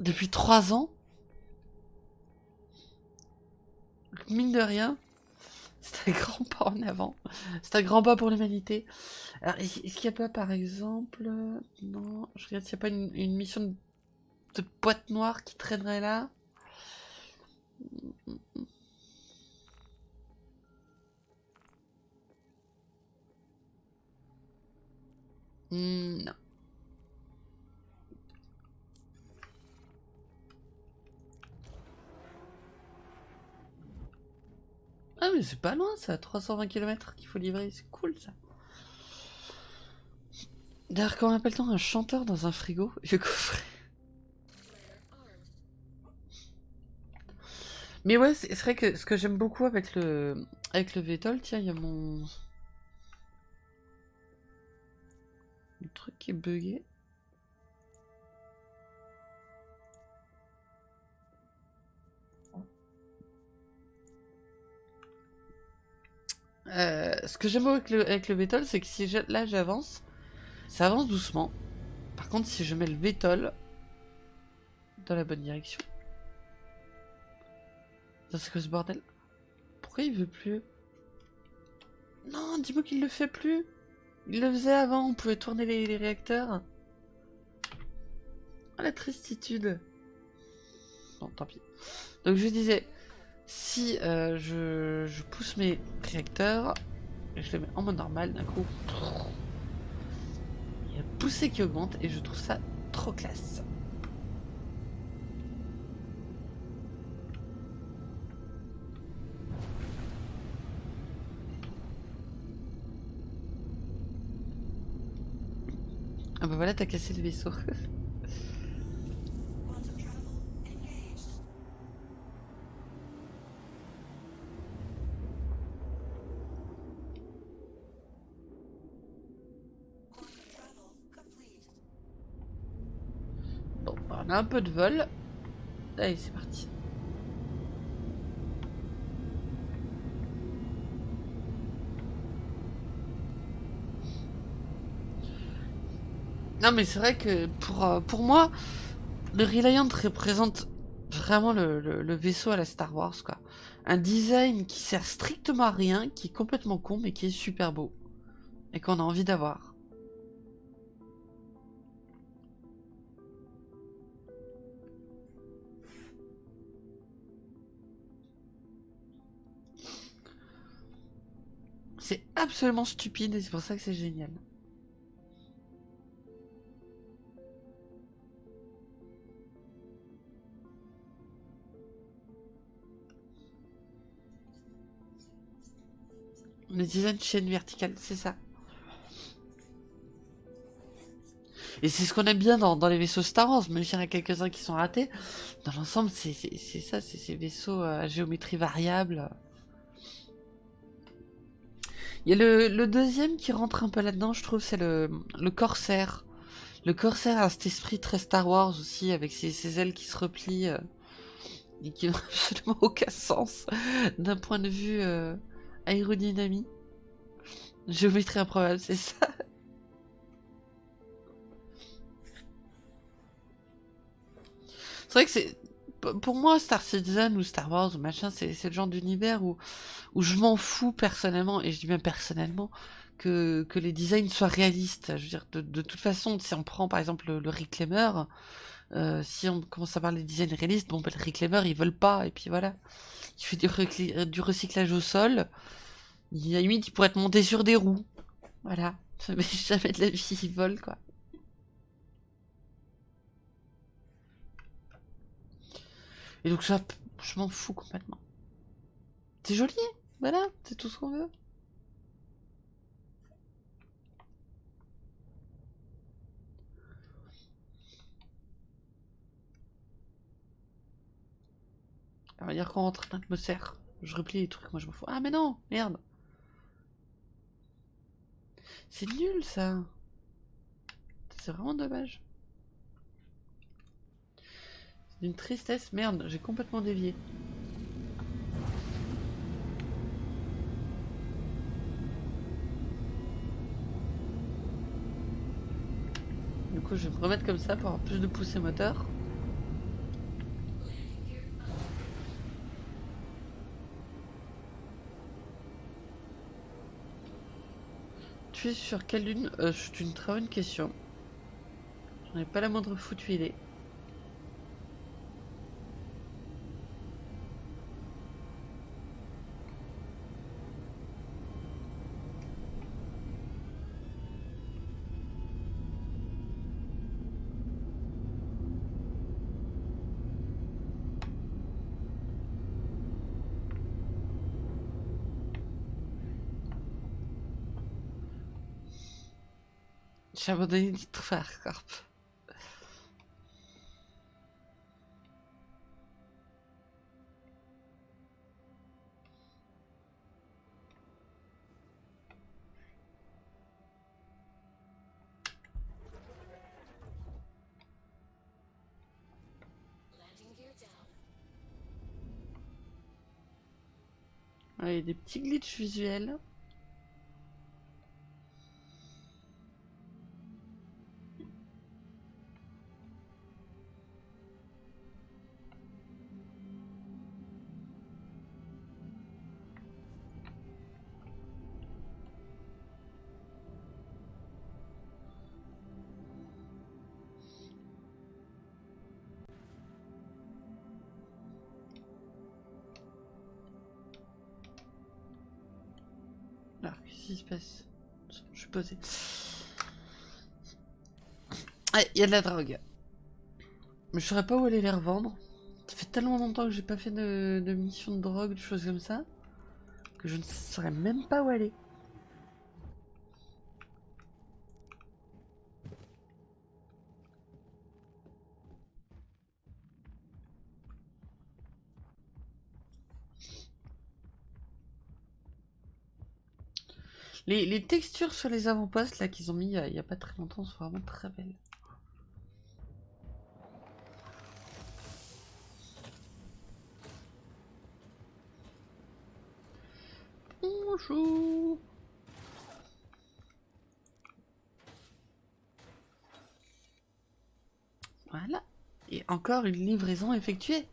depuis trois ans. Mine de rien, c'est un grand pas en avant. C'est un grand pas pour l'humanité. Alors, est-ce qu'il n'y a pas, par exemple... Non, je regarde s'il n'y a pas une, mission de, boîte noire qui traînerait là? Hmm, non. Ah mais c'est pas loin ça, 320 km qu'il faut livrer, c'est cool ça. D'ailleurs, comment appelle-t-on un chanteur dans un frigo Je coffret. Mais ouais, c'est vrai que ce que j'aime beaucoup avec le avec le VTOL, tiens, il y a mon le truc qui est bugué. Euh, ce que j'aime avec le, avec le c'est que si là j'avance, ça avance doucement. Par contre, si je mets le Vétol dans la bonne direction. C'est quoi ce bordel Pourquoi il veut plus? Non, dis-moi qu'il le fait plus Il le faisait avant, on pouvait tourner les, réacteurs. Oh, la tristitude Bon, tant pis. Donc je disais, si euh, je, pousse mes réacteurs, et je les mets en mode normal, d'un coup, il y a poussée qui augmente et je trouve ça trop classe. Ah bah voilà, t'as cassé le vaisseau. un peu de vol. Allez, c'est parti. Non mais c'est vrai que pour, euh, pour moi, le Reliant représente vraiment le, vaisseau à la Star Wars quoi. Un design qui sert strictement à rien, qui est complètement con mais qui est super beau. Et qu'on a envie d'avoir. Absolument stupide et c'est pour ça que c'est génial. Le design chaîne verticale, c'est ça. Et c'est ce qu'on aime bien dans, les vaisseaux Star Wars, même s'il y en a quelques-uns qui sont ratés. Dans l'ensemble, c'est ça, c'est ces vaisseaux à géométrie variable. Il y a le, deuxième qui rentre un peu là-dedans, je trouve, c'est le, le Corsair. Le Corsair a cet esprit très Star Wars aussi, avec ses, ailes qui se replient euh, et qui n'ont absolument aucun sens d'un point de vue euh. Géométrie improbable, c'est ça. C'est vrai que c'est pour moi, Star Citizen ou Star Wars ou machin, c'est le genre d'univers où, où je m'en fous personnellement, et je dis bien personnellement, que, que les designs soient réalistes. Je veux dire, de, toute façon, si on prend par exemple le, Reclaimer, euh, si on commence à parler des designs réalistes, bon, ben, le Reclaimer, ils veulent pas, et puis voilà. Il fait du, du recyclage au sol. Il, à limite, il pourrait être monté sur des roues. Voilà. Mais jamais de la vie, il vole, quoi. Et donc ça, je m'en fous complètement. C'est joli, voilà, c'est tout ce qu'on veut. On va dire qu'on rentre dans l'atmosphère. Je replie les trucs, moi je m'en fous. Ah mais non, merde. C'est nul ça. C'est vraiment dommage. D'une tristesse, merde, j'ai complètement dévié. Du coup, je vais me remettre comme ça pour avoir plus de poussée moteur. Tu es sur quelle lune? Euh, C'est une très bonne question. J'en ai pas la moindre foutue idée. Abandonné de faire, Corp. il y a des petits glitches visuels. Je suis posé. Ah, il y a de la drogue. Mais je saurais pas où aller les revendre. Ça fait tellement longtemps que j'ai pas fait de, de mission de drogue, de choses comme ça, que je ne saurais même pas où aller. Les, textures sur les avant-postes là qu'ils ont mis il n'y a, pas très longtemps sont vraiment très belles. Bonjour Voilà. Et encore une livraison effectuée.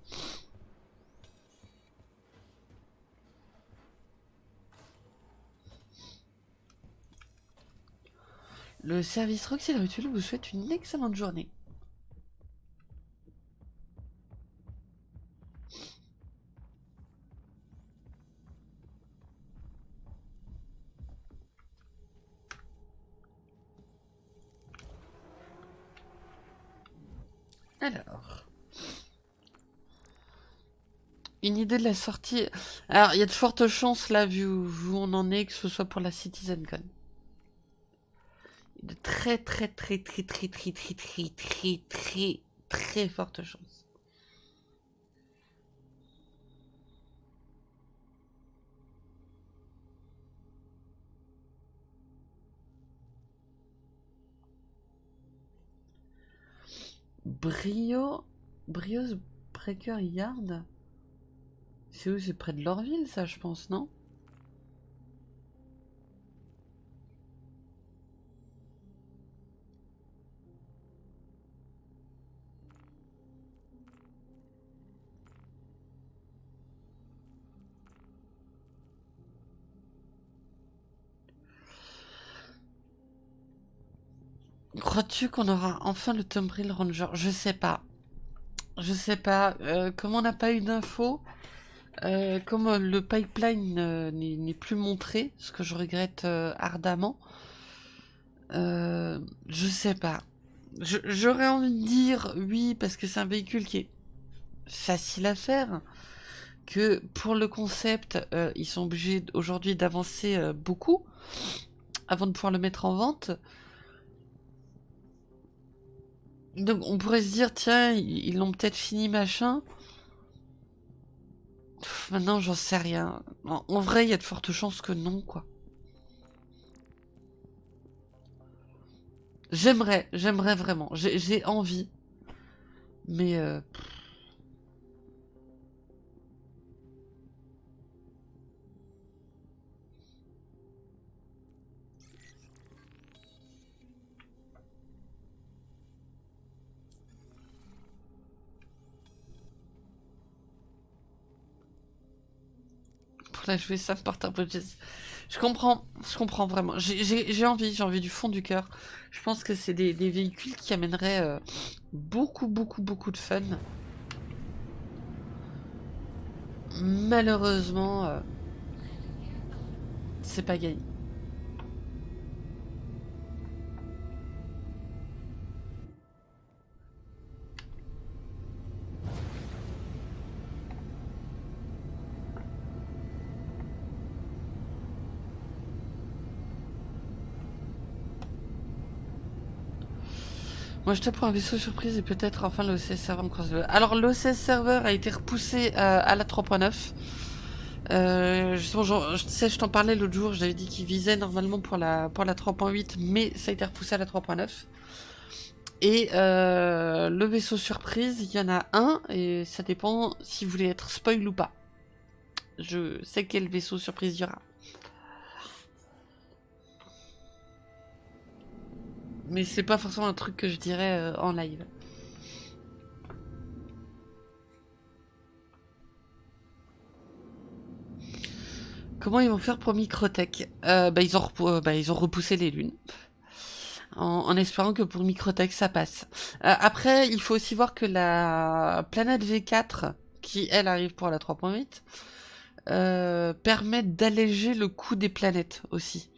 Le service Roxy Rituel vous souhaite une excellente journée. Alors. Une idée de la sortie. Alors, il y a de fortes chances, là, vu où on en est, que ce soit pour la CitizenCon. De très, très, très, très, très, très, très, très, très, très, très fortes chances. Brio... Brio's Breaker Yard C'est où C'est près de Lorville, ça, je pense, non Crois-tu qu'on aura enfin le Tombril Ranger? Je sais pas. Je sais pas. Euh, comme on n'a pas eu d'infos, euh, comme le pipeline euh, n'est plus montré, ce que je regrette ardemment, je sais pas. J'aurais envie de dire oui, parce que c'est un véhicule qui est facile à faire, que pour le concept, ils sont obligés aujourd'hui d'avancer beaucoup avant de pouvoir le mettre en vente. Donc on pourrait se dire, tiens, ils l'ont peut-être fini, machin. maintenant, j'en sais rien. En, vrai, il y a de fortes chances que non, quoi. J'aimerais, j'aimerais vraiment. J'ai envie. Mais... Euh, là jouer ça Porter Bridges. Je comprends, je comprends vraiment. J'ai envie, j'ai envie du fond du cœur. Je pense que c'est des, véhicules qui amèneraient euh, beaucoup, beaucoup, beaucoup de fun. Malheureusement, euh, c'est pas gagné. Moi, je te prends un vaisseau surprise et peut-être enfin l'OCS server. Alors, l'OCS server a été repoussé euh, à la 3.9. Euh, je, sais, je t'en parlais l'autre jour, j'avais dit qu'il visait normalement pour la, pour la 3.8, mais ça a été repoussé à la 3.9. Et euh, le vaisseau surprise, il y en a un, et ça dépend si vous voulez être spoil ou pas. Je sais quel vaisseau surprise il y aura. Mais c'est pas forcément un truc que je dirais euh, en live. Comment ils vont faire pour Microtech? Euh, bah, euh, bah, ils ont repoussé les lunes. En, espérant que pour Microtech ça passe. après, il faut aussi voir que la planète V4, qui elle arrive pour la 3.8, permet d'alléger le coût des planètes aussi.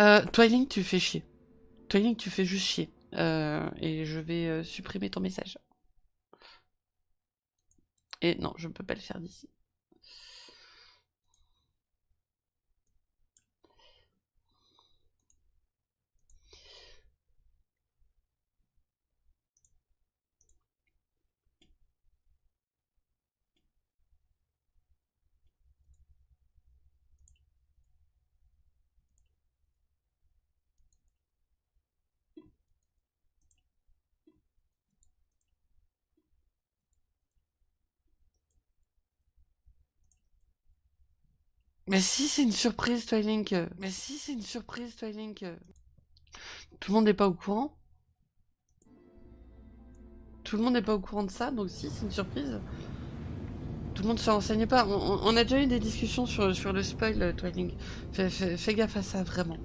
Euh, Twiling, tu fais chier. Twiling, tu fais juste chier. Euh, et je vais euh, supprimer ton message. Et non, je ne peux pas le faire d'ici. Mais si c'est une surprise, Twilink. Mais si c'est une surprise, Twilink. Tout le monde n'est pas au courant. Tout le monde n'est pas au courant de ça, donc si c'est une surprise. Tout le monde se renseigne pas. On, a déjà eu des discussions sur, sur le spoil, Twilink. fais gaffe à ça, vraiment.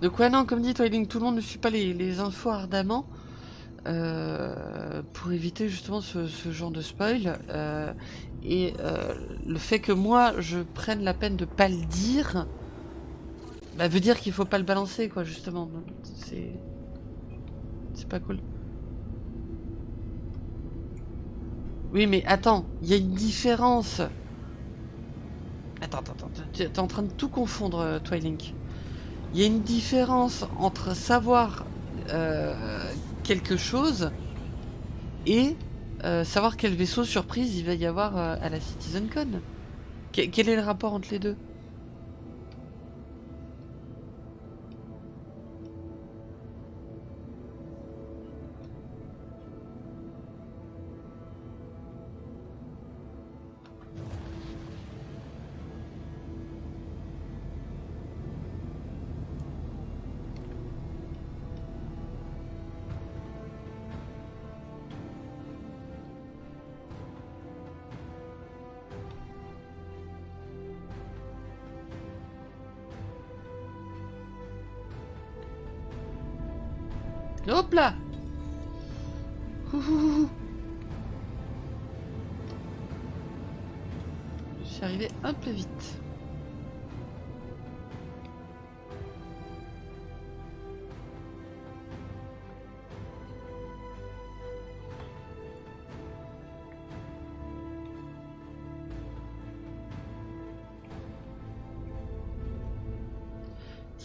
Donc ouais non comme dit Twilight, tout le monde ne suit pas les, infos ardemment euh, pour éviter justement ce, genre de spoil. Euh, et euh, le fait que moi je prenne la peine de pas le dire bah, veut dire qu'il faut pas le balancer quoi justement. C'est c'est pas cool. Oui mais attends il y a une différence. Attends attends attends t'es en train de tout confondre Twilink il y a une différence entre savoir euh, quelque chose et euh, savoir quel vaisseau surprise il va y avoir euh, à la CitizenCon. quel est le rapport entre les deux?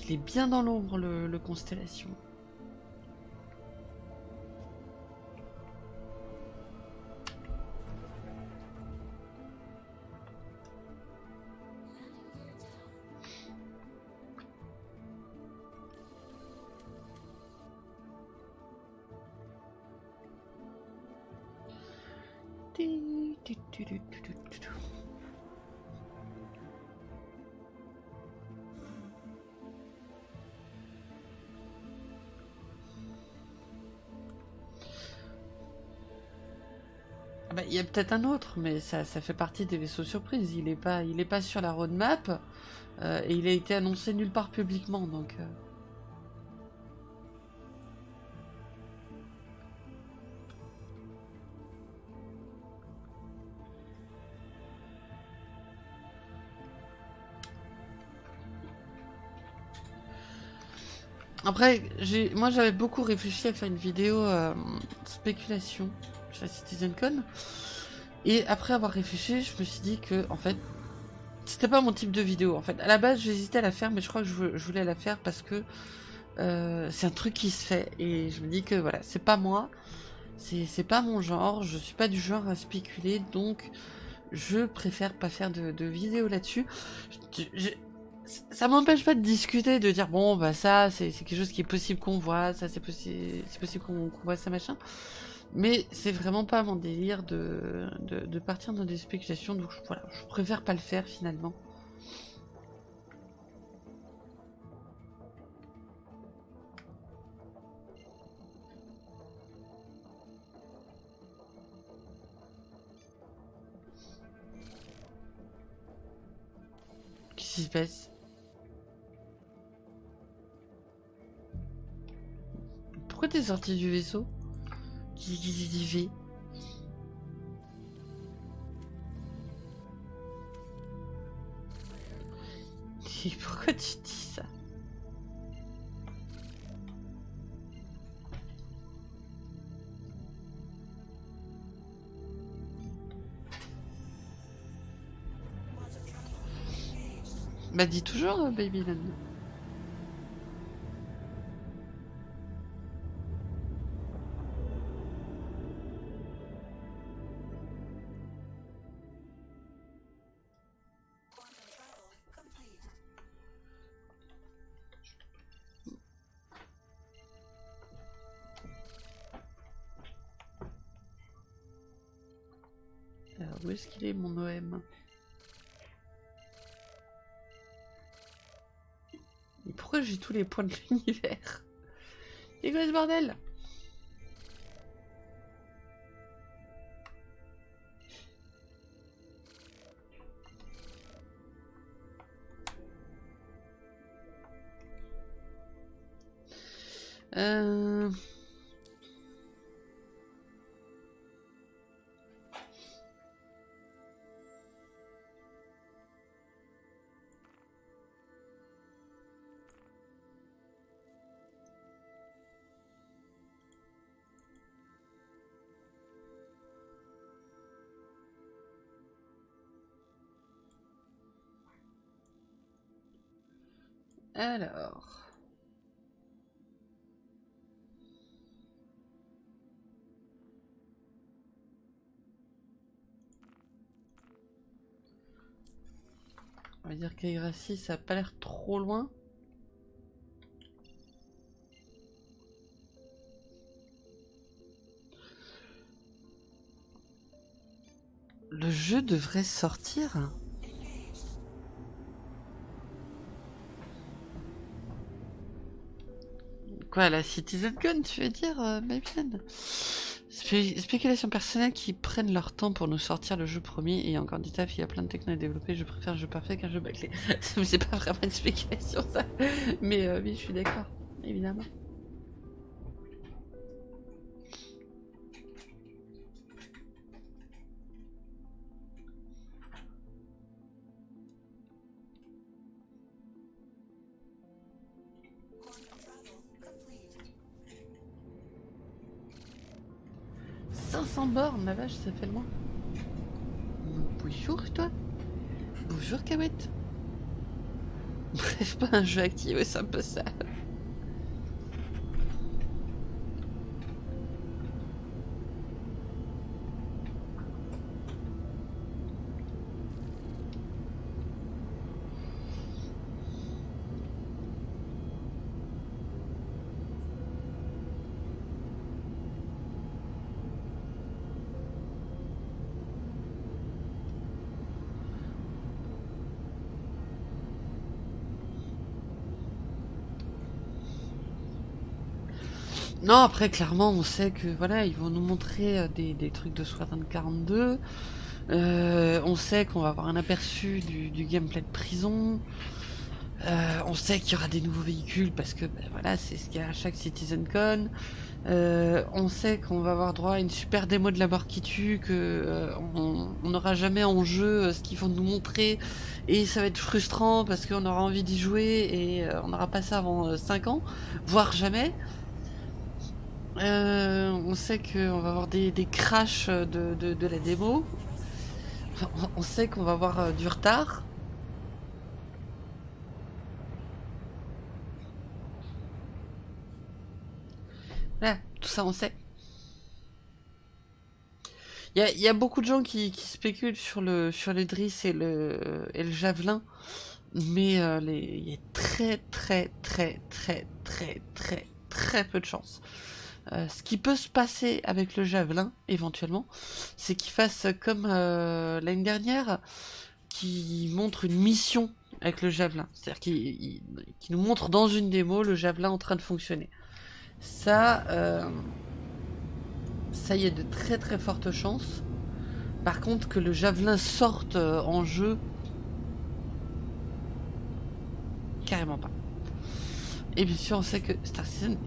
Il est bien dans l'ombre le constellation. Ah bah, il y a peut-être un autre, mais ça, ça, fait partie des vaisseaux surprises. Il n'est pas, pas sur la roadmap euh, et il a été annoncé nulle part publiquement, donc. Euh. Après, moi j'avais beaucoup réfléchi à faire une vidéo euh, spéculation chez la CitizenCon. Et après avoir réfléchi, je me suis dit que, en fait, c'était pas mon type de vidéo. En fait, à la base, j'hésitais à la faire, mais je crois que je, voulais la faire parce que euh, c'est un truc qui se fait. Et je me dis que voilà, c'est pas moi, c'est pas mon genre, je suis pas du genre à spéculer, donc je préfère pas faire de, de vidéo là-dessus ça m'empêche pas de discuter, de dire bon bah ça c'est quelque chose qui est possible qu'on voit, ça c'est possible, c'est possible qu'on voit ça machin. Mais c'est vraiment pas mon délire de, de, partir dans des spéculations, donc voilà, je préfère pas le faire finalement. Qu'est-ce qui se passe? Pourquoi t'es sorti du vaisseau dit fait pourquoi tu dis ça Bah dis toujours, Baby Land. Est-ce qu'il est mon OM Et pourquoi j'ai tous les points de l'univers C'est quoi ce bordel Euh... Alors... On va dire qu'Aigracie, ça a pas l'air trop loin. Le jeu devrait sortir Quoi, la Citizen Gun, tu veux dire, euh, spéculation personnelle qui prennent leur temps pour nous sortir le jeu premier et encore du taf, il y a plein de techno à développer, je préfère un jeu parfait qu'un jeu bâclé. c'est pas vraiment une spéculation ça, mais euh, oui, je suis d'accord, évidemment. 500 bornes, ma vache, ça fait loin. Bonjour, toi. Bonjour, Kawet. Bref, pas un jeu actif, c'est un ça. Non, après, clairement, on sait que voilà, ils vont nous montrer euh, des, trucs de Squadron 42. Euh, on sait qu'on va avoir un aperçu du, gameplay de prison. Euh, on sait qu'il y aura des nouveaux véhicules parce que ben, voilà, c'est ce qu'il y a à chaque CitizenCon. on sait qu'on va avoir droit à une super démo de la mort qui tue, que on n'aura jamais en jeu ce qu'ils vont nous montrer et ça va être frustrant parce qu'on aura envie d'y jouer et on n'aura pas ça avant 5 ans, voire jamais. Euh, on sait qu'on va avoir des, des crashs de, la démo. On, sait qu'on va avoir euh, du retard. Voilà, tout ça on sait. Il y a, beaucoup de gens qui, spéculent sur le sur le Driss et le, et le Javelin. Mais euh, il y a très très très très très très très peu de chance. Euh, ce qui peut se passer avec le javelin, éventuellement, c'est qu'il fasse comme euh, l'année dernière, qui montre une mission avec le javelin. C'est-à-dire qu'il nous montre dans une démo le javelin en train de fonctionner. Ça, euh, ça y est de très très fortes chances. Par contre, que le javelin sorte en jeu, carrément pas. Et bien sûr, on sait que Star Citizen,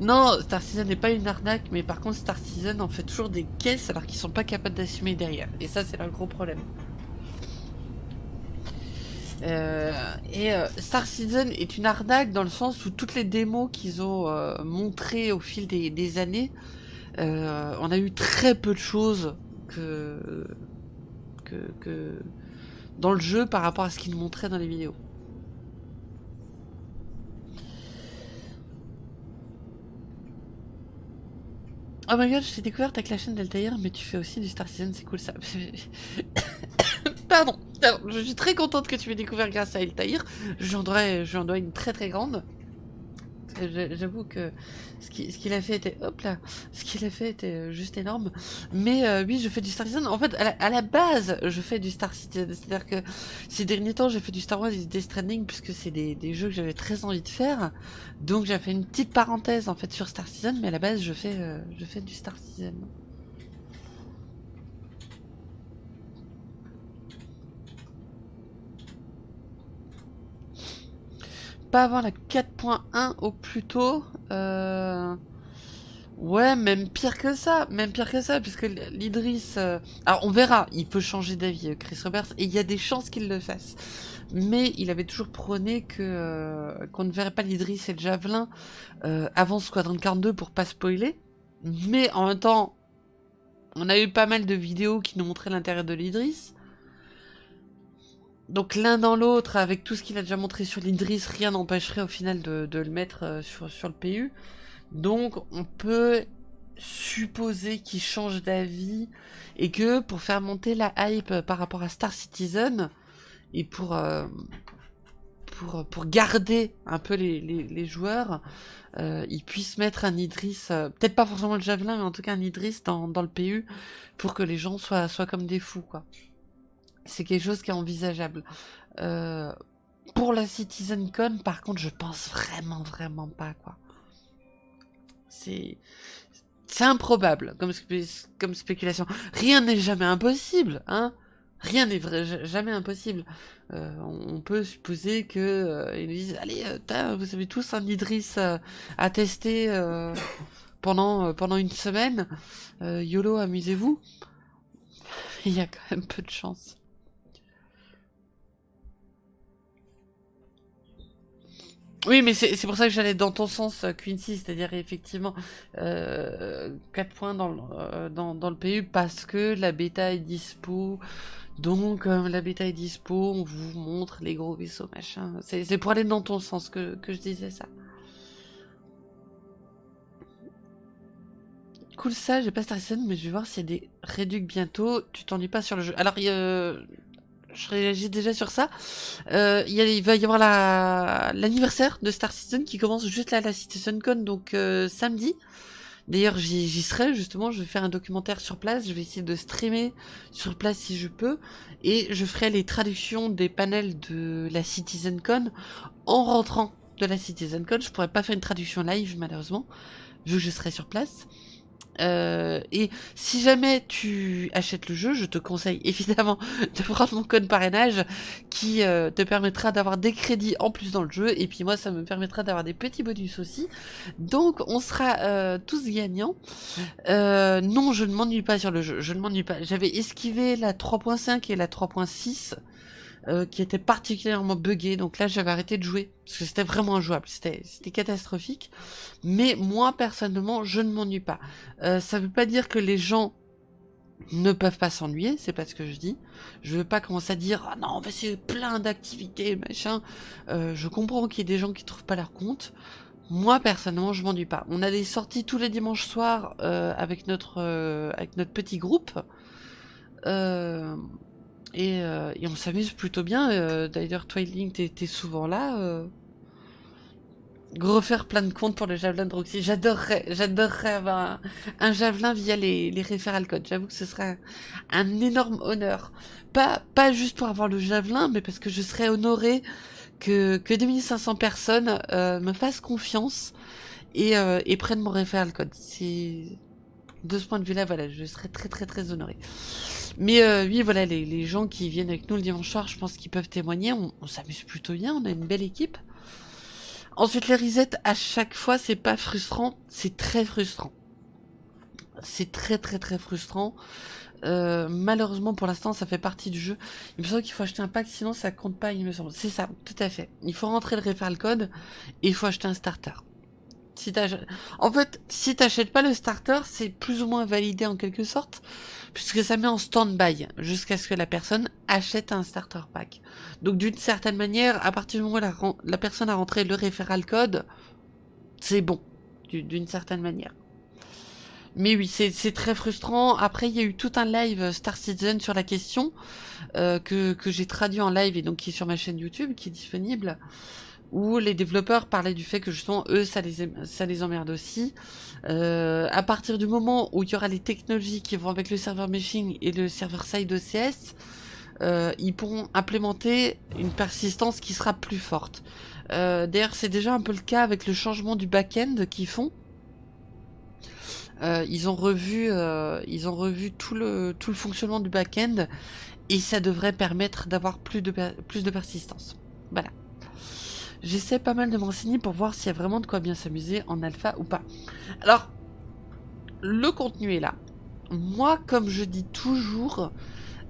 non, Star Citizen n'est pas une arnaque, mais par contre Star Citizen en fait toujours des caisses alors qu'ils sont pas capables d'assumer derrière. Et ça c'est un gros problème. Euh, et euh, Star Citizen est une arnaque dans le sens où toutes les démos qu'ils ont euh, montrées au fil des, années, on a eu très peu de choses dans le jeu par rapport à ce qu'ils montraient dans les vidéos. Oh my god, je t'ai découvert avec la chaîne d'Altair, mais tu fais aussi du Star Citizen, c'est cool ça. Pardon, je suis très contente que tu m'aies découvert grâce à Altair. J'en dois, dois une très très grande. J'avoue que ce qu'il a fait était hop là, ce qu'il a fait était euh, juste énorme. Mais euh, oui, je fais du Star Citizen. En fait, à la, base, je fais du Star Citizen. C'est-à-dire que ces derniers temps, j'ai fait du Star Wars et du Death Stranding puisque c'est des, jeux que j'avais très envie de faire. Donc j'ai fait une petite parenthèse en fait sur Star Citizen, mais à la base, je fais, euh, je fais du Star Citizen. Pas avant la 4.1 au plus tôt. Euh... Ouais, même pire que ça, même pire que ça, puisque l'Idris... Euh, alors on verra, il peut changer d'avis, euh, Chris Roberts, et il y a des chances qu'il le fasse. Mais il avait toujours prôné que qu'on ne verrait pas l'Idris et le Javelin avant Squadron 42 pour pas spoiler. Mais en même temps, on a eu pas mal de vidéos qui nous montraient l'intérieur de l'Idris. Donc l'un dans l'autre, avec tout ce qu'il a déjà montré sur l'Idris, rien n'empêcherait au final de, le mettre euh, sur, le PU. Donc on peut supposer qu'il change d'avis et que pour faire monter la hype par rapport à Star Citizen et pour, euh, garder un peu les, joueurs, euh, ils puissent mettre un Idris, peut-être pas forcément le Javelin, mais en tout cas un Idris dans, dans le PU pour que les gens soient, soient comme des fous. quoi c'est quelque chose qui est envisageable. Euh, pour la CitizenCon, par contre, je pense vraiment, vraiment pas, quoi. C'est... C'est improbable comme, spéculation. Rien n'est jamais impossible, hein Rien n'est jamais impossible. Euh, on peut supposer que euh, disent allez, vous avez tous un Idris à tester pendant pendant une semaine. YOLO, amusez-vous. Il y a quand même peu de chance. Oui, mais c'est pour ça que j'allais dans ton sens, euh, Quincy, c'est-à-dire effectivement euh, 4 points dans, euh, dans, dans, le PU parce que la bêta est dispo. Donc, euh, la bêta est dispo, on vous montre les gros vaisseaux, machin. C'est pour aller dans ton sens que, je disais ça. Cool ça, j'ai pas Star mais je vais voir s'il y a des réducs bientôt. Tu t'ennuies pas sur le jeu. Alors, il je réagis déjà sur ça. Euh, il, va y avoir l'anniversaire de Star Citizen qui commence juste là à la CitizenCon, donc euh, samedi. D'ailleurs, j'y serai justement. Je vais faire un documentaire sur place. Je vais essayer de streamer sur place si je peux, et je ferai les traductions des panels de la CitizenCon en rentrant de la CitizenCon. Je pourrais pas faire une traduction live malheureusement, vu que je serai sur place. Euh, et si jamais tu achètes le jeu, je te conseille évidemment de prendre mon code parrainage qui euh, te permettra d'avoir des crédits en plus dans le jeu. Et puis moi, ça me permettra d'avoir des petits bonus aussi. Donc on sera euh, tous gagnants. non, je ne m'ennuie pas sur le jeu. Je ne m'ennuie pas. J'avais esquivé la 3.5 et la 3.6. Euh, qui était particulièrement buggé. Donc là, j'avais arrêté de jouer parce que c'était vraiment injouable. C'était catastrophique. Mais moi, personnellement, je ne m'ennuie pas. Euh, ça veut pas dire que les gens ne peuvent pas s'ennuyer, c'est pas ce que je dis. Je veux pas commencer à dire ah non, mais c'est plein d'activités, machin. Euh, je comprends qu'il y ait des gens qui trouvent pas leur compte. Moi personnellement, je m'ennuie pas. On a des sorties tous les dimanches soirs avec notre avec notre petit groupe. Euh, euh, et, on s'amuse plutôt bien. Euh, d'ailleurs, Twilight, t'es souvent là. Euh. Refaire plein de comptes pour le javelin de Roxy. J'adorerais, j'adorerais avoir un, javelin via les, les référals codes. J'avoue que ce serait un, énorme honneur. Pas, pas juste pour avoir le javelin, mais parce que je serais honoré que, que 2500 personnes me fassent confiance et, et prennent mon référal code. C'est de ce point de vue-là, voilà, je serais très très très honoré. Mais euh, oui, voilà, les, gens qui viennent avec nous le dimanche soir, je pense qu'ils peuvent témoigner. On, s'amuse plutôt bien, on a une belle équipe. Ensuite, les resets, à chaque fois, c'est pas frustrant, c'est très frustrant. C'est très très très frustrant. Euh, malheureusement, pour l'instant, ça fait partie du jeu. Il me semble qu'il faut acheter un pack, sinon ça compte pas, il me semble. C'est ça, tout à fait. Il faut rentrer le referral code et il faut acheter un starter. En fait, si t'achètes pas le starter, c'est plus ou moins validé en quelque sorte, puisque ça met en stand-by jusqu'à ce que la personne achète un starter pack. Donc d'une certaine manière, à partir du moment où la, personne a rentré le référal code, c'est bon, d'une certaine manière. Mais oui, c'est très frustrant. Après, il y a eu tout un live Star Citizen sur la question, euh, que j'ai traduit en live et donc qui est sur ma chaîne YouTube, qui est disponible. Où les développeurs parlaient du fait que justement eux ça les ça les emmerde aussi. Euh, à partir du moment où il y aura les technologies qui vont avec le serveur meshing et le serveur side OCS, euh, ils pourront implémenter une persistance qui sera plus forte. Euh, D'ailleurs c'est déjà un peu le cas avec le changement du back-end qu'ils font. Ils ont revu, ils ont revu tout le tout le fonctionnement du back-end et ça devrait permettre d'avoir plus de plus de persistance. Voilà. J'essaie pas mal de m'enseigner pour voir s'il y a vraiment de quoi bien s'amuser en alpha ou pas. Alors, le contenu est là. Moi, comme je dis toujours,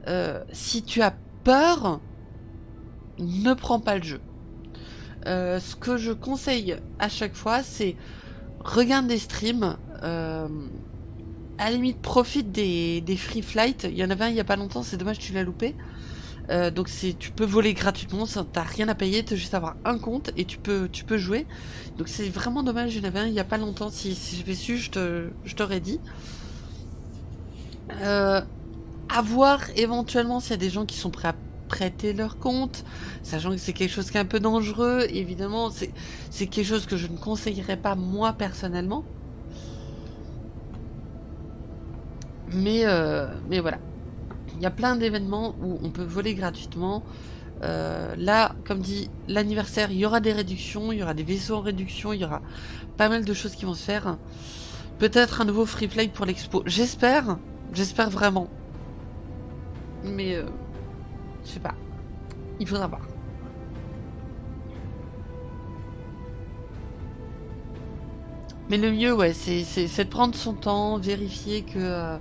euh, si tu as peur, ne prends pas le jeu. Euh, ce que je conseille à chaque fois, c'est regarde des streams. Euh, à la limite, profite des, des free flights. Il y en avait un il y a pas longtemps, c'est dommage tu l'as loupé. Euh, donc tu peux voler gratuitement, t'as rien à payer, t'as juste avoir un compte et tu peux tu peux jouer. Donc c'est vraiment dommage, j'en avais un il y a pas longtemps, si, j'avais su je t'aurais dit. Euh, à voir éventuellement s'il y a des gens qui sont prêts à prêter leur compte, sachant que c'est quelque chose qui est un peu dangereux, évidemment c'est quelque chose que je ne conseillerais pas moi personnellement. Mais euh, mais voilà. Il y a plein d'événements où on peut voler gratuitement. Euh, là, comme dit, l'anniversaire, il y aura des réductions, il y aura des vaisseaux en réduction, il y aura pas mal de choses qui vont se faire. Peut-être un nouveau free play pour l'expo. J'espère, j'espère vraiment. Mais, euh, je sais pas. Il faudra voir. Mais le mieux, ouais, c'est de prendre son temps, vérifier que...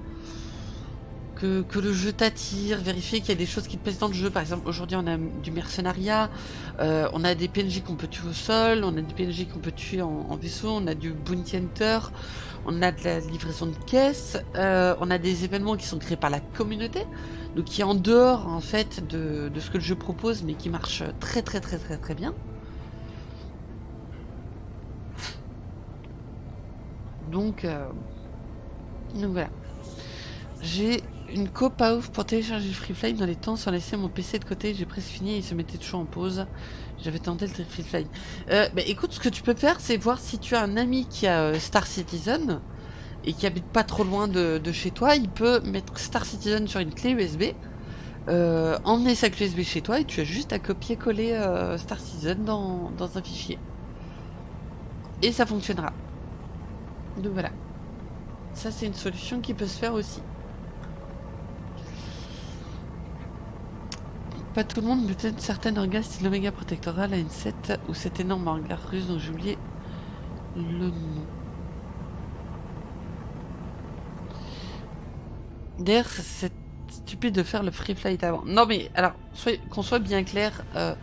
Que, le jeu t'attire, vérifier qu'il y a des choses qui te plaisent dans le jeu. Par exemple, aujourd'hui, on a du mercenariat, euh, on a des PNJ qu'on peut tuer au sol, on a des PNJ qu'on peut tuer en, vaisseau, on a du bounty hunter, on a de la livraison de caisses, euh, on a des événements qui sont créés par la communauté, donc qui est en dehors en fait de, de ce que le jeu propose, mais qui marche très très très très très bien. Donc, euh, donc voilà. J'ai une copa ouf pour télécharger le Free Dans les temps, sans laisser mon PC de côté, j'ai presque fini et il se mettait toujours en pause. J'avais tenté le Free Fly. Euh, bah, écoute, ce que tu peux faire, c'est voir si tu as un ami qui a euh, Star Citizen et qui habite pas trop loin de, de, chez toi. Il peut mettre Star Citizen sur une clé USB, euh, emmener sa clé USB chez toi et tu as juste à copier-coller euh, Star Citizen dans, dans un fichier. Et ça fonctionnera. Donc voilà. Ça, c'est une solution qui peut se faire aussi. Pas tout le monde, peut-être certaines orgas style l'Oméga Protectoral à une 7 ou cet énorme hangar russe dont j'ai le nom. D'ailleurs, c'est stupide de faire le free flight avant. Non mais, alors, qu'on soit bien clair, euh,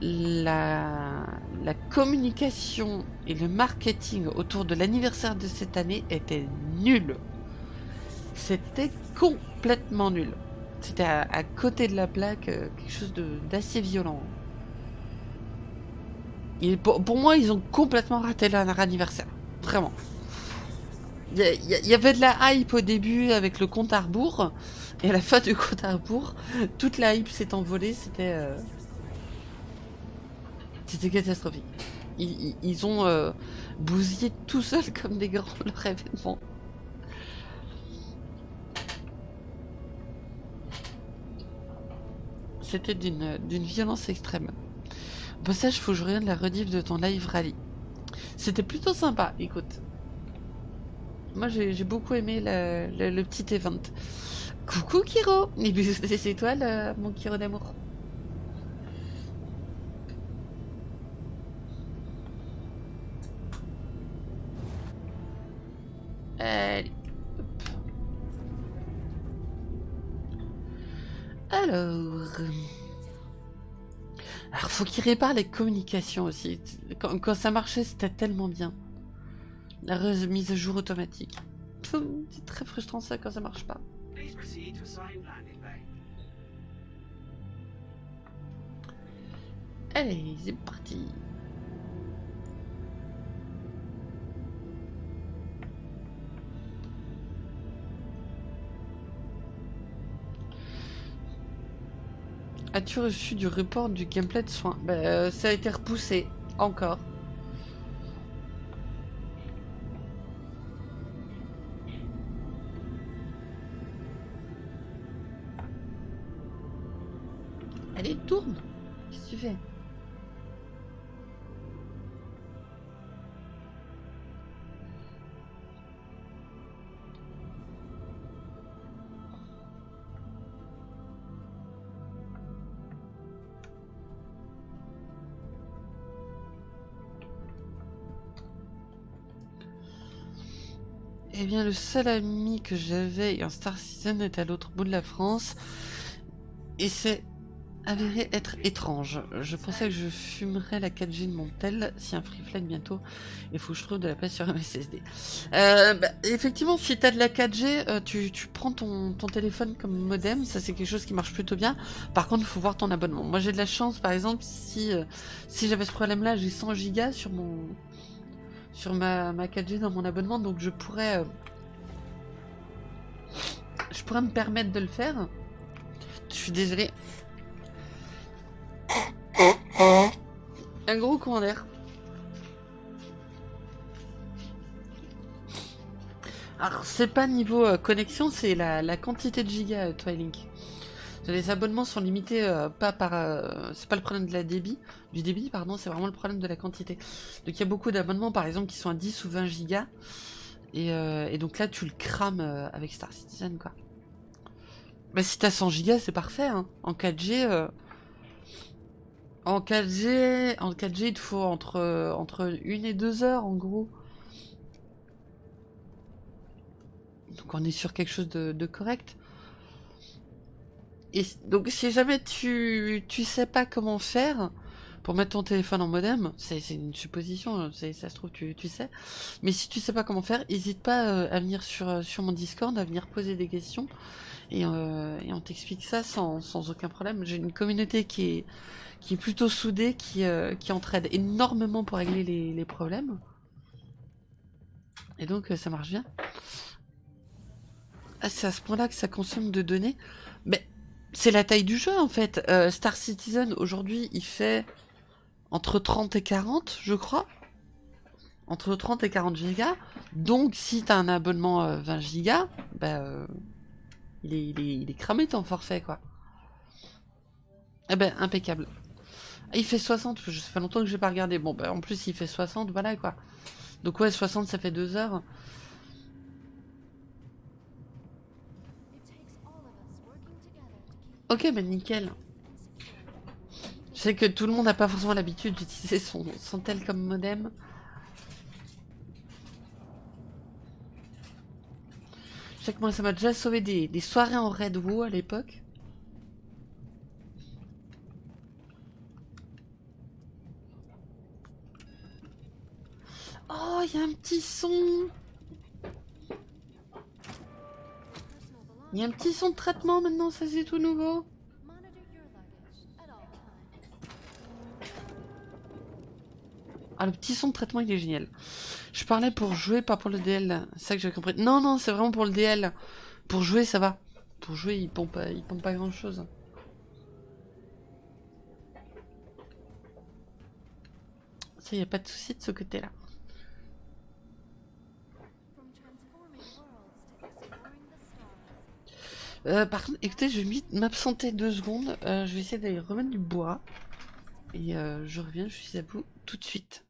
la, la communication et le marketing autour de l'anniversaire de cette année était nul. C'était complètement nul. C'était à, côté de la plaque, euh, quelque chose d'assez violent. Pour, pour, moi, ils ont complètement raté leur anniversaire. Vraiment. Il y, avait de la hype au début avec le compte à rebours. Et à la fin du compte à rebours, toute la hype s'est envolée. C'était... Euh... C'était catastrophique. Ils, ils ont euh, bousillé tout seul comme des grands leur événement. C'était d'une violence extrême. Au passage, faut que je regarde la rediff de ton live rally. C'était plutôt sympa, écoute. Moi, j'ai beaucoup aimé le, petit event. Coucou Kiro c'est toi, mon Kiro d'amour. Allez. Alors... Alors, faut qu'il répare les communications aussi. Quand, quand ça marchait, c'était tellement bien. La remise à jour automatique. C'est très frustrant ça quand ça marche pas. Allez, c'est parti. As-tu reçu du report du gameplay de soins bah, euh, Ça a été repoussé. Encore. Allez, tourne Qu'est-ce que tu fais? Eh bien, le seul ami que j'avais en Star Citizen est à l'autre bout de la France. Et c'est avéré être étrange. Je pensais que je fumerais la 4G de mon tel si un free flag bientôt. Il faut que je trouve de la place sur un SSD. Euh, bah, effectivement, si t'as de la 4G, euh, tu, prends ton, téléphone comme modem. Ça, c'est quelque chose qui marche plutôt bien. Par contre, il faut voir ton abonnement. Moi, j'ai de la chance, par exemple, si, euh, si j'avais ce problème-là, j'ai 100 gigas sur mon sur ma, ma 4G dans mon abonnement, donc je pourrais je pourrais me permettre de le faire. Je suis désolé. Un gros coin d'air. Alors, c'est pas niveau euh, connexion, c'est la, quantité de gigas, euh, Twilink. Les abonnements sont limités euh, pas par... c'est pas le problème de la débit, du débit, pardon, c'est vraiment le problème de la quantité. Donc il y a beaucoup d'abonnements, par exemple, qui sont à 10 ou 20 gigas. Et, et donc là, tu le crames avec Star Citizen, quoi. Bah si t'as 100 gigas, c'est parfait, hein. En 4G... En 4G, en 4G, il te faut entre, entre 1 et 2 heures en gros. Donc on est sur quelque chose de, correct. Donc si jamais tu, tu sais pas comment faire pour mettre ton téléphone en modem, c'est une supposition, ça se trouve tu, tu, sais. Mais si tu sais pas comment faire, n'hésite pas euh, à venir sur, sur mon Discord, à venir poser des questions. Et, euh, et on t'explique ça sans, sans aucun problème. J'ai une communauté qui est qui est plutôt soudé, qui, euh, qui entraide énormément pour régler les, problèmes. Et donc euh, ça marche bien. Ah, c'est à ce point-là que ça consomme de données. Mais c'est la taille du jeu en fait. Euh, Star Citizen aujourd'hui il fait entre 30 et 40 je crois. Entre 30 et 40 gigas. Donc si t'as un abonnement 20 gigas, bah, il, est, il, est, il est cramé ton forfait quoi. Eh ben impeccable. Il fait 60, ça fait longtemps que j'ai pas regardé. Bon, bah en plus il fait 60, voilà quoi. Donc ouais, 60 ça fait 2 heures. Ok, bah nickel. Je sais que tout le monde n'a pas forcément l'habitude d'utiliser son, tel comme modem. Je sais que moi ça m'a déjà sauvé des, soirées en Red Woo à l'époque. Oh, il y a un petit son. Il y a un petit son de traitement maintenant, ça c'est tout nouveau. Ah, le petit son de traitement, il est génial. Je parlais pour jouer, pas pour le DL. C'est ça que j'ai compris. Non, non, c'est vraiment pour le DL. Pour jouer, ça va. Pour jouer, il pompe, il pompe pas grand chose. Ça, y a pas de souci de ce côté-là. Euh, par contre, écoutez, je vais m'absenter deux secondes. Euh, je vais essayer d'aller remettre du bois. Et euh, je reviens, je suis à vous tout de suite.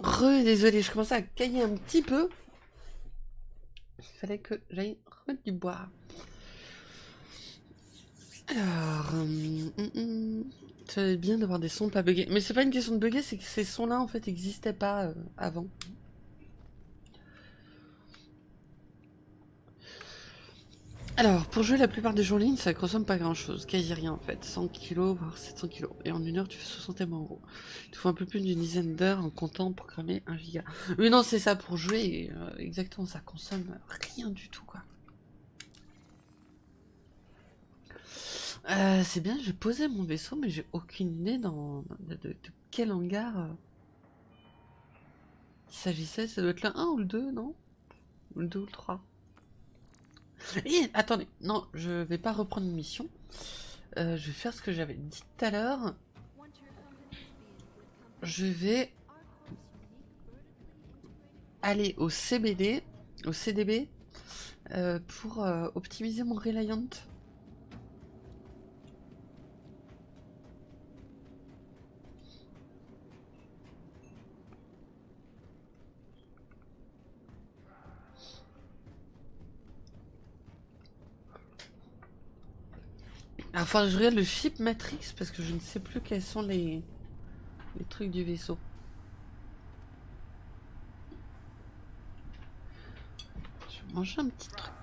Re, désolé, je commençais à cailler un petit peu. Il fallait que j'aille remettre du bois. Alors, hum, hum, hum. c'est bien d'avoir des sons pas buggés. Mais c'est pas une question de bugger, c'est que ces sons-là en fait n'existaient pas euh, avant. Alors, pour jouer la plupart des jeux en ligne, ça consomme pas grand chose, quasi rien en fait. 100 kg, voire 700 kg. Et en une heure, tu fais 60 en euros. Il te faut un peu plus d'une dizaine d'heures en comptant pour cramer 1 giga. Oui, non, c'est ça pour jouer, euh, exactement, ça consomme rien du tout quoi. Euh, c'est bien, j'ai posé mon vaisseau, mais j'ai aucune idée dans, de, quel hangar euh, il s'agissait. Ça doit être le 1 ou le 2, non? Le 2 ou le 3 attendez, non, je vais pas reprendre une mission. Euh, je vais faire ce que j'avais dit tout à l'heure. Je vais aller au CBD, au CDB, euh, pour euh, optimiser mon Reliant. Enfin, je regarde le ship Matrix parce que je ne sais plus quels sont les, les trucs du vaisseau. Je vais manger un petit truc.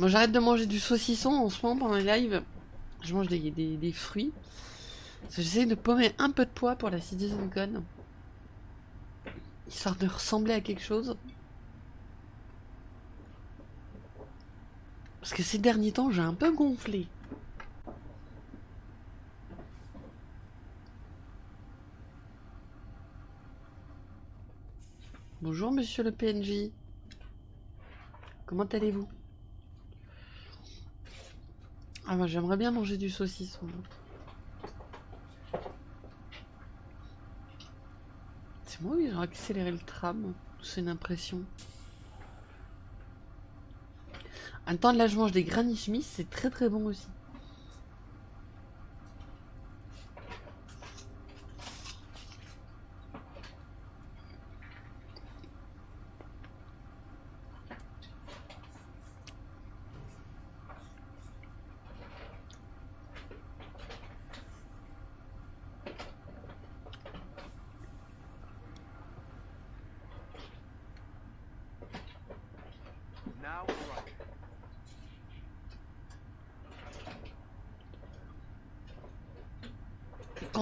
Moi j'arrête de manger du saucisson en ce moment pendant les lives. Je mange des, des, fruits. J'essaie de paumer un peu de poids pour la CitizenCon. Histoire de ressembler à quelque chose. Parce que ces derniers temps j'ai un peu gonflé. Bonjour monsieur le PNJ. Comment allez-vous? Ah moi j'aimerais bien manger du saucisson. C'est moi ou ils ont accéléré le tram? C'est une impression. En temps, là je mange des granny c'est très très bon aussi.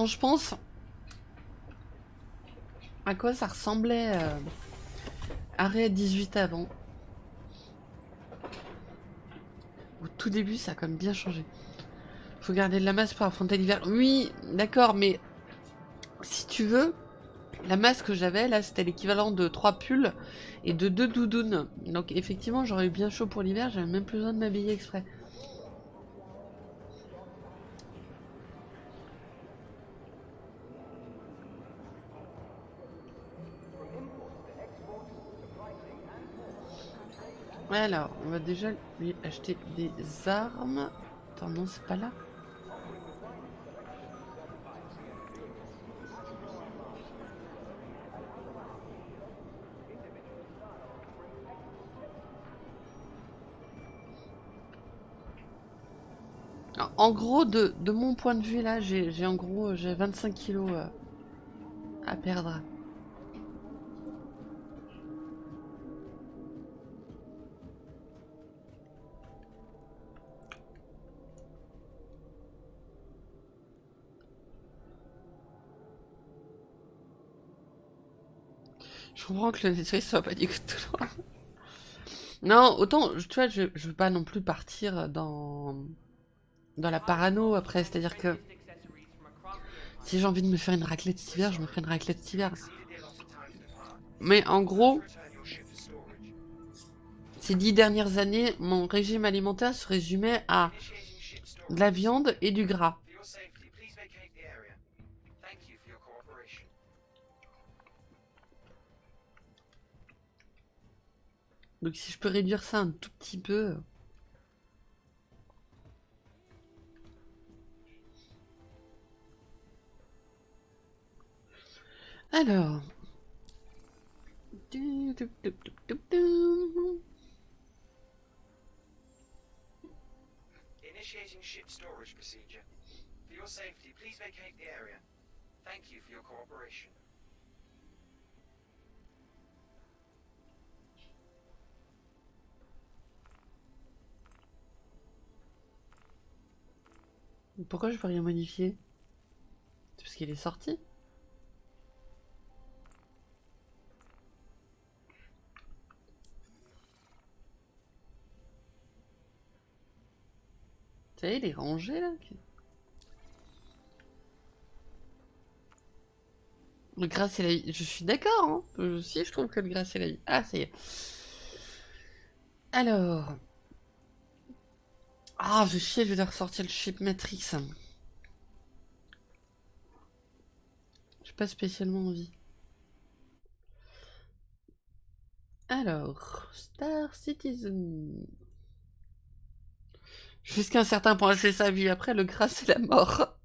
Je pense à quoi ça ressemblait euh, Arrêt 18 avant. Au tout début, ça a quand même bien changé. Faut garder de la masse pour affronter l'hiver. Oui, d'accord, mais si tu veux, la masse que j'avais, là, c'était l'équivalent de 3 pulls et de 2 doudounes. Donc effectivement, j'aurais eu bien chaud pour l'hiver, j'avais même plus besoin de m'habiller exprès. Alors, on va déjà lui acheter des armes. Attends, non, c'est pas là. en gros, de, mon point de vue là, j'ai en gros j'ai 25 kilos euh, à perdre. Comprends que le nettoyage soit pas du tout loin. Non, autant, tu vois, je, je veux pas non plus partir dans dans la parano après, c'est-à-dire que si j'ai envie de me faire une raclette cet hiver, je me ferai une raclette cet hiver. Mais en gros, ces dix dernières années, mon régime alimentaire se résumait à de la viande et du gras. Donc si je peux réduire ça un tout petit peu... Alors... Initiating ship storage procedure. For your safety, please vacate the area. Thank you for your cooperation. Pourquoi je peux rien modifier? C'est parce qu'il est sorti Tu sais, il est rangé là Le gras c'est la. Je suis d'accord, hein. Si je trouve que le gras c'est la vie. Ah, ça y est. Alors... Ah, je chier, je vais ressortir le chip Matrix. J'ai pas spécialement envie. Alors, Star Citizen. Jusqu'à un certain point, c'est sa vie. Après, le gras, c'est la mort.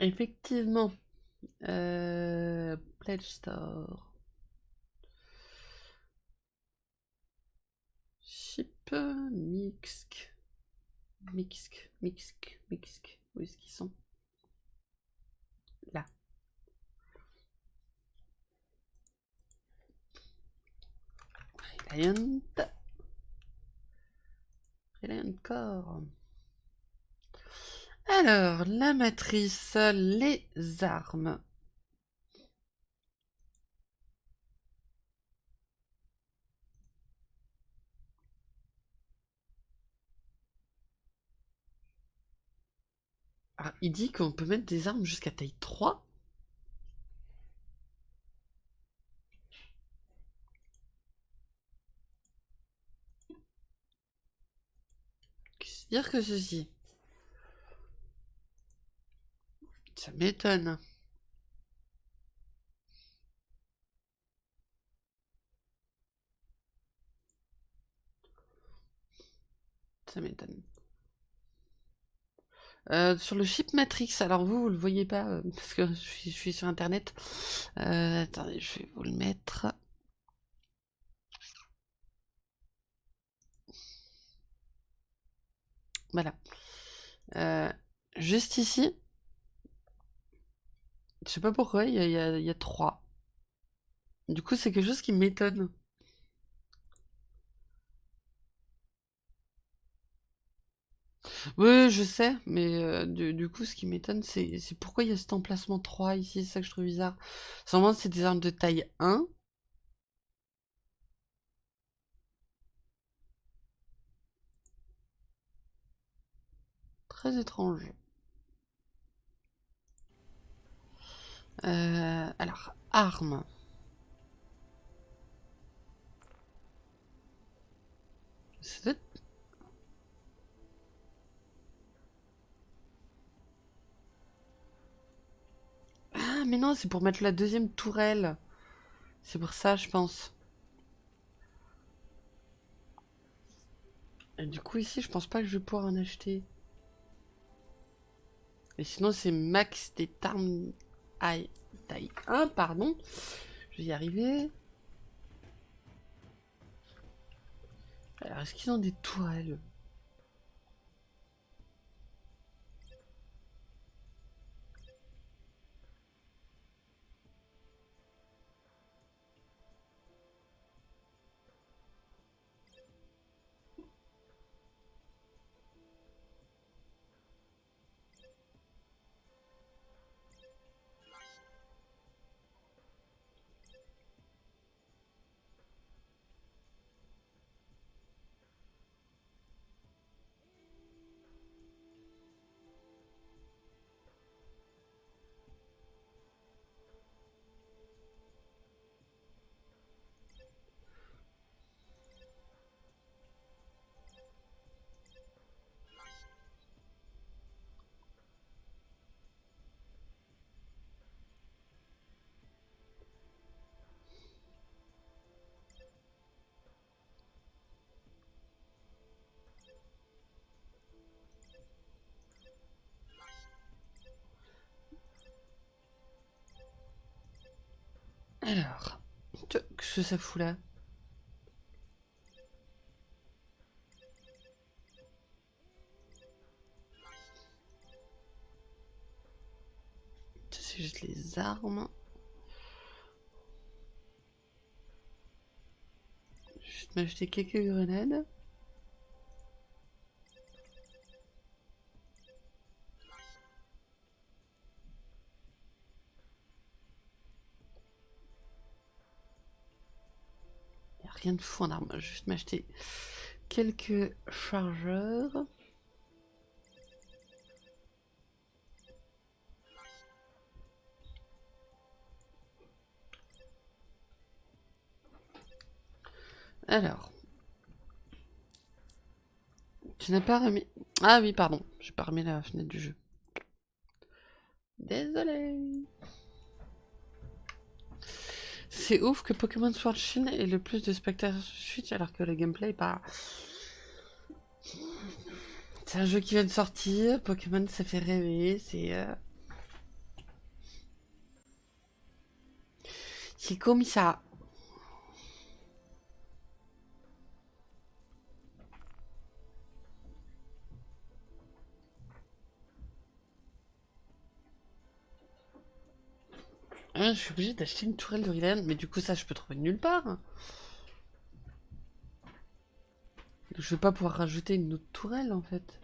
Effectivement. Euh, Pledge Store. Chip, Mixk. Mixk, Mixk, Mixk. Où est-ce qu'ils sont? Là. Reliant. Reliant. Alors, la matrice, les armes. Ah, il dit qu'on peut mettre des armes jusqu'à taille 3 Qu'est-ce dire que ceci? Ça m'étonne. Ça m'étonne. Euh, sur le chip Matrix, alors vous, vous le voyez pas, euh, parce que je suis, sur internet. Euh, attendez, je vais vous le mettre. Voilà. juste ici. Je sais pas pourquoi, il y a, y a trois. Du coup, c'est quelque chose qui m'étonne. Oui, je sais, mais euh, du, coup, ce qui m'étonne, c'est pourquoi il y a cet emplacement 3 ici, c'est ça que je trouve bizarre. Sûrement, c'est des armes de taille 1. Très étrange. Euh, alors, armes. C'est Ah, mais non, c'est pour mettre la deuxième tourelle. C'est pour ça, je pense. Et du coup, ici, je pense pas que je vais pouvoir en acheter. Et sinon, c'est max des tarmes taille 1, pardon. Je vais y arriver. Alors, est-ce qu'ils ont des tourelles? Que ça fout là C'est juste les armes. Vais m'acheter quelques grenades. Rien de fou en arme. Je vais juste m'acheter quelques chargeurs. Alors. Tu n'as pas remis... Ah oui, pardon. J'ai pas remis la fenêtre du jeu. Désolé. C'est ouf que Pokémon Sword Shield ait le plus de spectateurs suite alors que le gameplay pas... C'est un jeu qui vient de sortir, Pokémon ça fait rêver, c'est... C'est comme ça. Ah, je suis obligé d'acheter une tourelle de Rillain, mais du coup ça je peux trouver nulle part. Je vais pas pouvoir rajouter une autre tourelle en fait.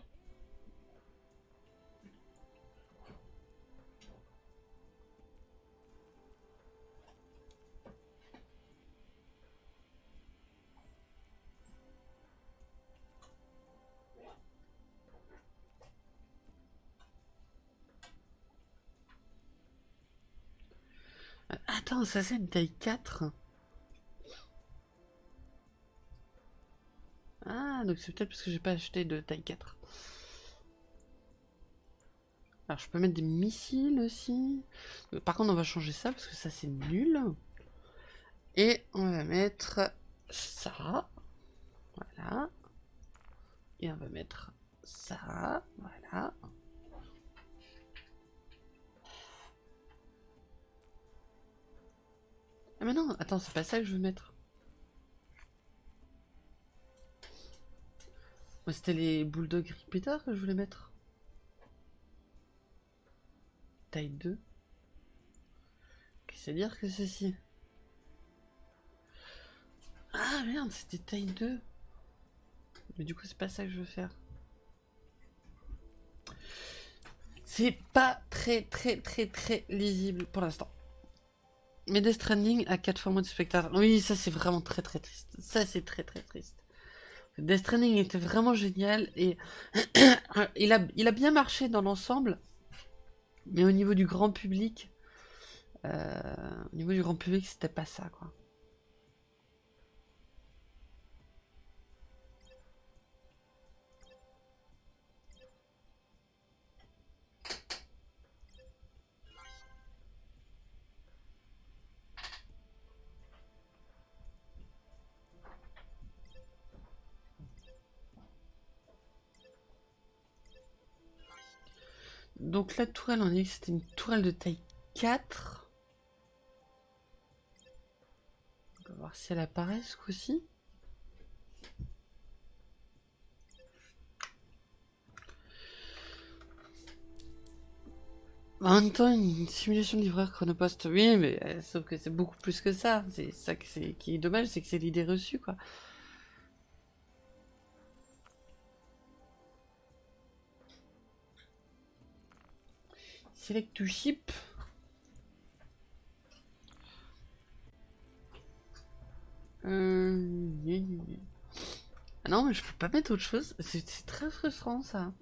Ça c'est une taille 4 Ah, donc c'est peut-être parce que j'ai pas acheté de taille 4. Alors je peux mettre des missiles aussi. Par contre on va changer ça parce que ça c'est nul. Et on va mettre ça. Voilà. Et on va mettre ça. Voilà. Ah mais non, attends, c'est pas ça que je veux mettre. Moi c'était les Bulldog Repeater que je voulais mettre. Taille 2. Qu'est-ce que dire que ceci? Ah merde, c'était taille 2. Mais du coup c'est pas ça que je veux faire. C'est pas très très très très lisible pour l'instant. Mais Death Stranding a 4 fois moins de spectateurs. Oui, ça c'est vraiment très très triste. Ça c'est très très triste. Death Stranding était vraiment génial et il, a, bien marché dans l'ensemble. Mais au niveau du grand public, euh, au niveau du grand public, c'était pas ça quoi. La tourelle, on a dit que c'était une tourelle de taille 4. On va voir si elle apparaît ce coup-ci. En même temps, une simulation de livreur chronopost, oui, mais euh, sauf que c'est beaucoup plus que ça. C'est ça qui est dommage, c'est que c'est l'idée reçue, quoi. Select to ship. Euh... Ah non, mais je peux pas mettre autre chose. C'est très frustrant ça.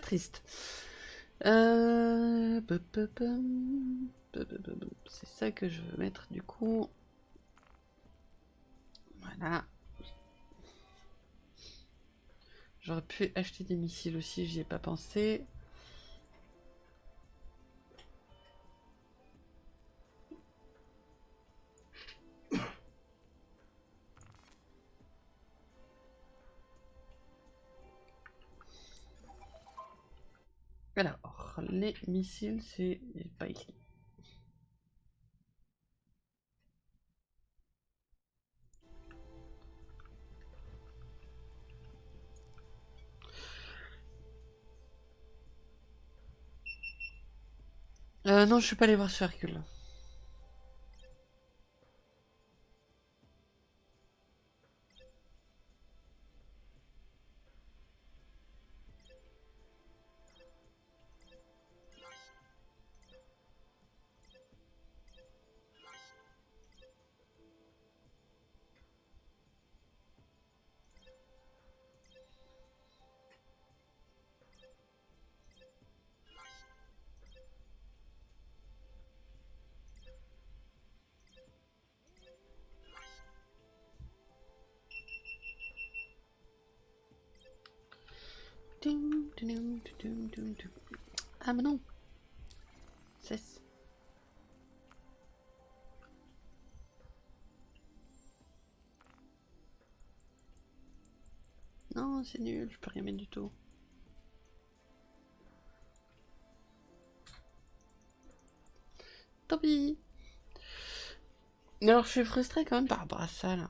Triste. Euh, c'est ça que je veux mettre du coup. Voilà. J'aurais pu acheter des missiles aussi, j'y ai pas pensé. Alors, les missiles, c'est pas ici. Euh, non, je suis pas allé voir sur Hercule. Ah mais non Cesse Non, c'est nul, je peux rien mettre du tout. Tant pis Alors je suis frustrée quand même par rapport à ça là.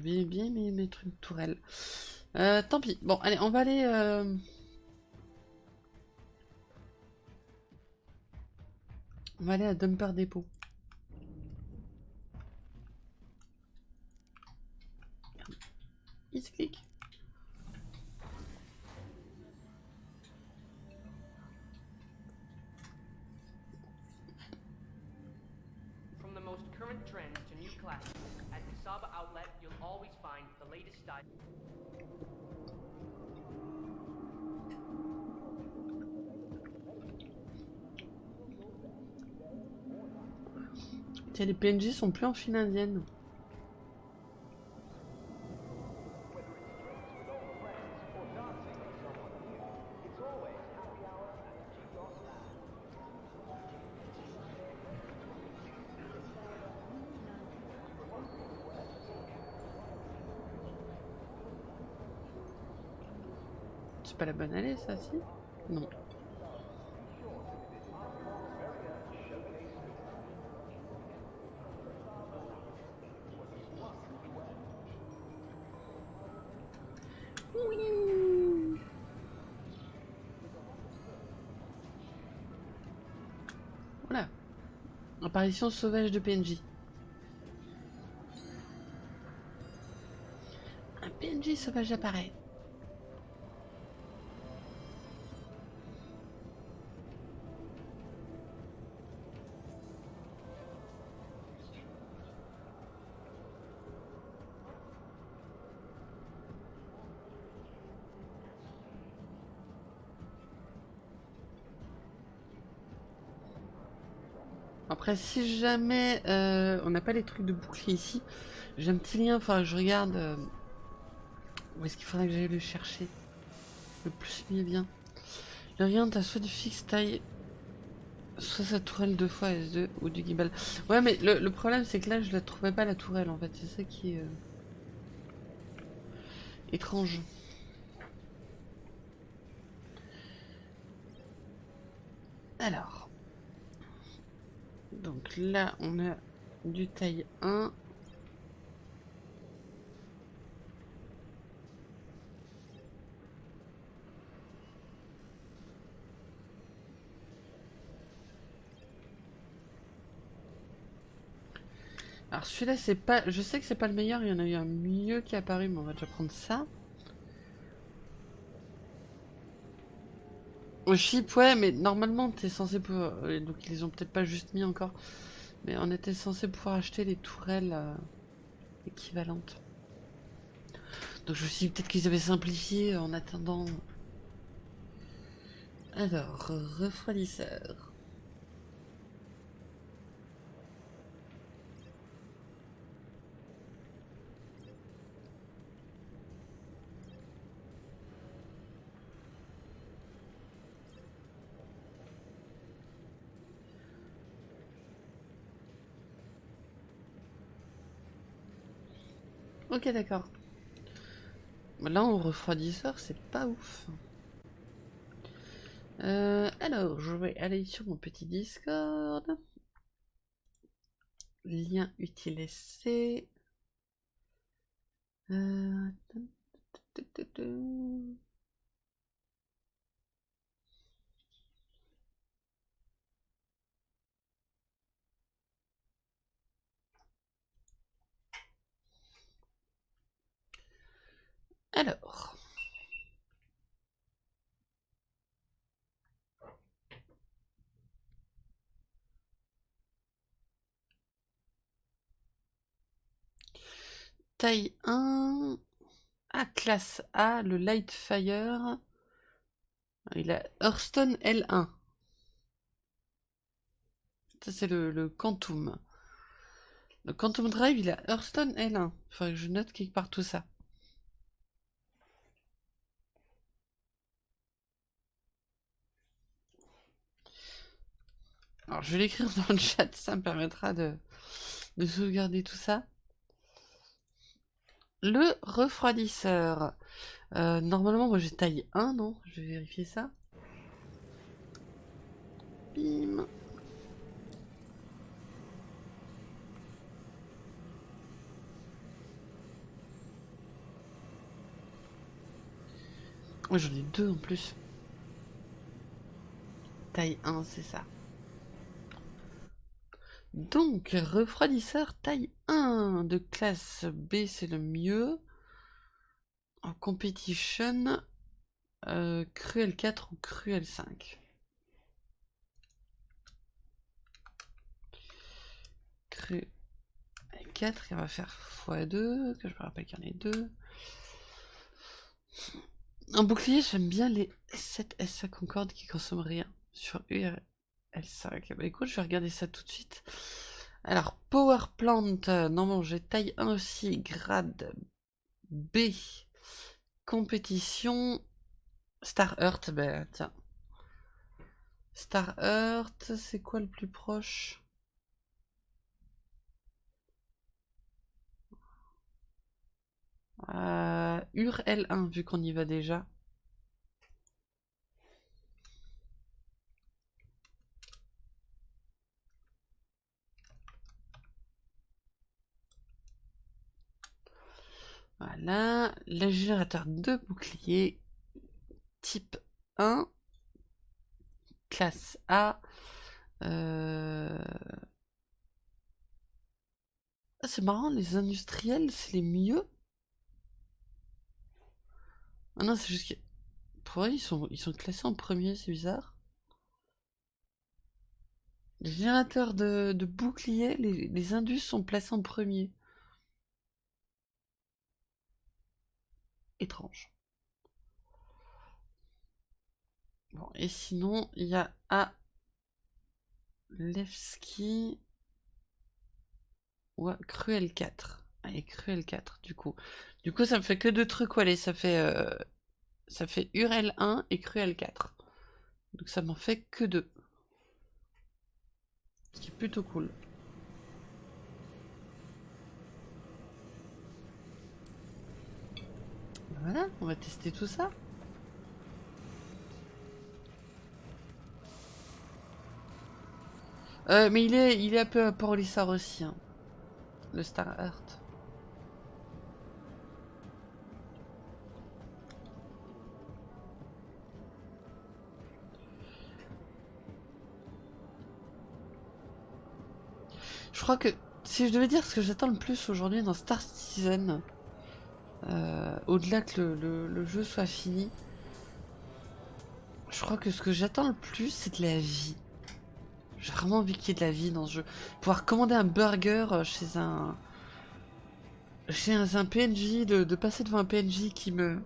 Bien, bien aimé mettre une tourelle. Euh, tant pis. Bon, allez, on va aller... Euh... On va aller à Dumper Depot. Il se clique. Tiens, les PNJ sont plus en file indienne. Pas la bonne allée, ça, si? Non. Voilà. Apparition sauvage de PNJ. Un PNJ sauvage apparaît. Si jamais euh, on n'a pas les trucs de bouclier ici, j'ai un petit lien, enfin je regarde euh, où est-ce qu'il faudrait que j'aille le chercher. Le plus mieux bien. Le rien, t'as soit du fixe taille, soit sa tourelle deux fois S2 ou du gimbal. Ouais, mais le, le problème c'est que là je la trouvais pas la tourelle en fait, c'est ça qui est euh, étrange. Alors. Donc là, on a du taille 1. Alors celui-là, c'est pas... Je sais que c'est pas le meilleur, il y en a eu un mieux qui est apparu, mais on va déjà prendre ça. Au chip, ouais, mais normalement, t'es censé pouvoir... euh, Donc, ils les ont peut-être pas juste mis encore. Mais on était censé pouvoir acheter les tourelles euh, équivalentes. Donc, je me suis dit peut-être qu'ils avaient simplifié en attendant. Alors, refroidisseur. Ok, d'accord. Là, en refroidisseur, c'est pas ouf. Euh, alors, je vais aller sur mon petit Discord. Lien utilisé. Euh... Alors. Taille 1. Ah, classe A, le Lightfire. Il a Hearthstone L1. Ça, c'est le, le Quantum. Le Quantum Drive, il a Hearthstone L1. Il faudrait que je note quelque part tout ça. Alors, je vais l'écrire dans le chat, ça me permettra de, de sauvegarder tout ça. Le refroidisseur. Euh, normalement, moi j'ai taille 1, non? Je vais vérifier ça. Bim. J'en ai deux en plus. Taille 1, c'est ça. Donc, refroidisseur taille 1 de classe B, c'est le mieux. En competition, euh, Cruel 4 ou Cruel 5. Cruel 4, il va faire x2, que je me rappelle qu'il y en a deux. En bouclier, j'aime bien les 7 SA Concorde qui consomment rien sur URL. L5. Bah écoute, je vais regarder ça tout de suite. Alors, Power Plant, non, j'ai taille 1 aussi, grade B. Compétition. Star Earth, ben tiens. Star Earth, c'est quoi le plus proche? Euh, Ur L1, vu qu'on y va déjà. Voilà, le générateur de bouclier type 1, classe A. Euh, c'est marrant, les industriels, c'est les mieux. Ah non, c'est juste que... Pourquoi ils sont, ils sont classés en premier, c'est bizarre. Les générateurs de, bouclier, les, les indus sont placés en premier. Étrange. Bon, et sinon, il y a A. Levski. ou Cruel 4. Allez, Cruel 4, du coup. Du coup, ça me fait que deux trucs, allez, ça fait... Euh, ça fait Urel 1 et Cruel 4. Donc ça m'en fait que deux. Ce qui est plutôt cool. Voilà, on va tester tout ça. Euh, mais il est, il est un peu à port aussi, hein, le Star Heart. Je crois que si je devais dire ce que j'attends le plus aujourd'hui dans Star Citizen, au-delà que le, jeu soit fini, je crois que ce que j'attends le plus, c'est de la vie. J'ai vraiment envie qu'il y ait de la vie dans ce jeu. Pouvoir commander un burger euh, chez un chez un, PNJ, de, passer devant un PNJ qui me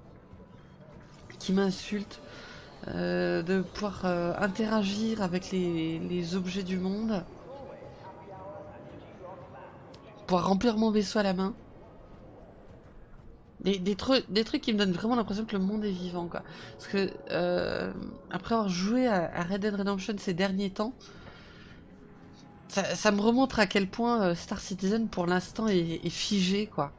qui m'insulte, euh, de pouvoir interagir avec les objets du monde, pouvoir remplir mon vaisseau à la main. Des, trucs, qui me donnent vraiment l'impression que le monde est vivant, quoi. Parce que, euh, après avoir joué à, Red Dead Redemption ces derniers temps, ça, me remontre à quel point euh, Star Citizen, pour l'instant, est, figé, quoi.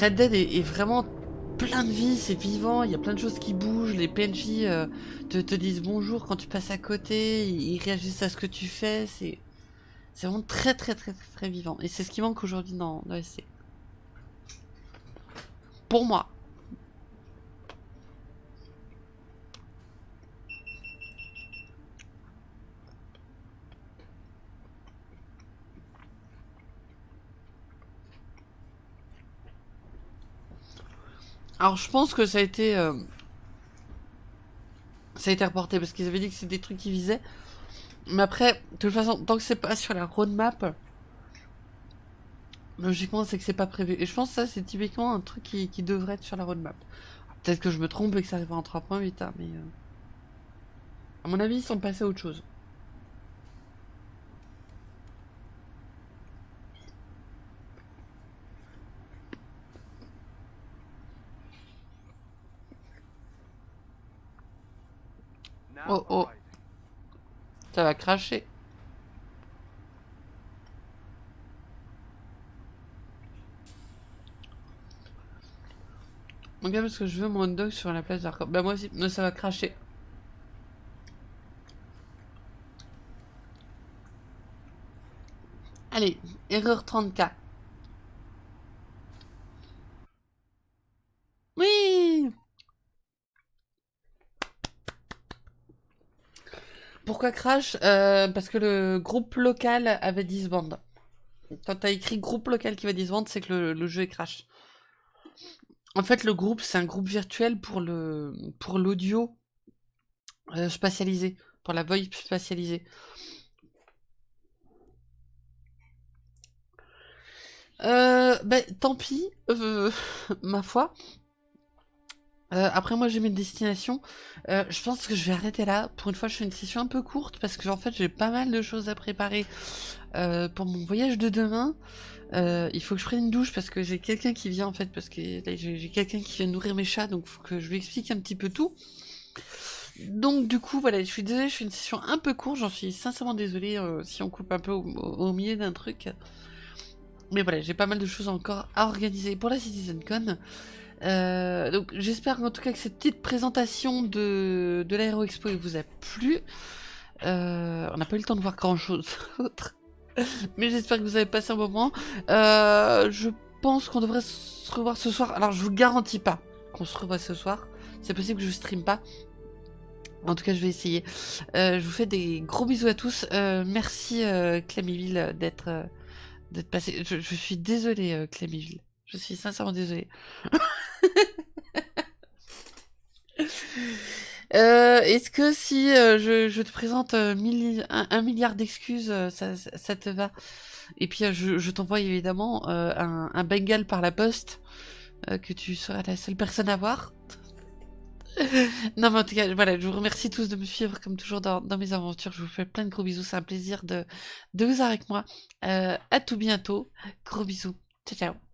Red Dead est, vraiment plein de vie, c'est vivant, il y a plein de choses qui bougent, les PNJ euh, te, te disent bonjour quand tu passes à côté, ils réagissent à ce que tu fais, c'est vraiment très très très très, vivant. Et c'est ce qui manque aujourd'hui dans, dans SC. Pour moi. Alors je pense que ça a été... Euh, ça a été reporté parce qu'ils avaient dit que c'était des trucs qui visaient. Mais après, de toute façon, tant que c'est pas sur la roadmap, logiquement c'est que c'est pas prévu. Et je pense que ça c'est typiquement un truc qui, devrait être sur la roadmap. Peut-être que je me trompe et que ça arrivera en 3.8, hein, mais... Euh, à mon avis, ils sont passés à autre chose. Oh oh. Ça va cracher. Ok, parce que je veux mon dog sur la place d'Arcor. Bah moi aussi, mais ça va cracher. Allez, erreur 30K. Oui Pourquoi crash? Euh, Parce que le groupe local avait disband. Quand t'as écrit groupe local qui va disband, c'est que le, jeu est crash. En fait, le groupe, c'est un groupe virtuel pour l'audio euh, spatialisé, pour la VoIP spatialisée. Euh, ben, tant pis, ma foi. Euh, après moi j'ai mes destinations. Euh, je pense que je vais arrêter là. Pour une fois je fais une session un peu courte parce que en fait j'ai pas mal de choses à préparer euh, pour mon voyage de demain. il faut que je prenne une douche parce que j'ai quelqu'un qui vient en fait parce que j'ai quelqu'un qui vient nourrir mes chats donc faut que je lui explique un petit peu tout. Donc du coup voilà je suis désolée je fais une session un peu courte j'en suis sincèrement désolée si on coupe un peu au, milieu d'un truc. Mais voilà j'ai pas mal de choses encore à organiser pour la CitizenCon. Euh, donc j'espère en tout cas que cette petite présentation de, de l'Aéro Expo vous a plu. Euh, on n'a pas eu le temps de voir grand chose d'autre. Mais j'espère que vous avez passé un moment. Euh, je pense qu'on devrait se revoir ce soir. Alors je vous garantis pas qu'on se revoit ce soir. C'est possible que je stream pas. En tout cas, je vais essayer. je vous fais des gros bisous à tous. merci Clamiville d'être d'être passé. Je, je, suis désolée Clamiville. Je suis sincèrement désolée. Euh, est-ce que si euh, je, te présente euh, un, milliard d'excuses, ça, te va? Et puis je, t'envoie évidemment un, bengal par la poste, que tu seras la seule personne à voir. non mais en tout cas, voilà, je vous remercie tous de me suivre comme toujours dans, mes aventures. Je vous fais plein de gros bisous, c'est un plaisir de, de vous avoir avec moi. à tout bientôt. Gros bisous. Ciao ciao.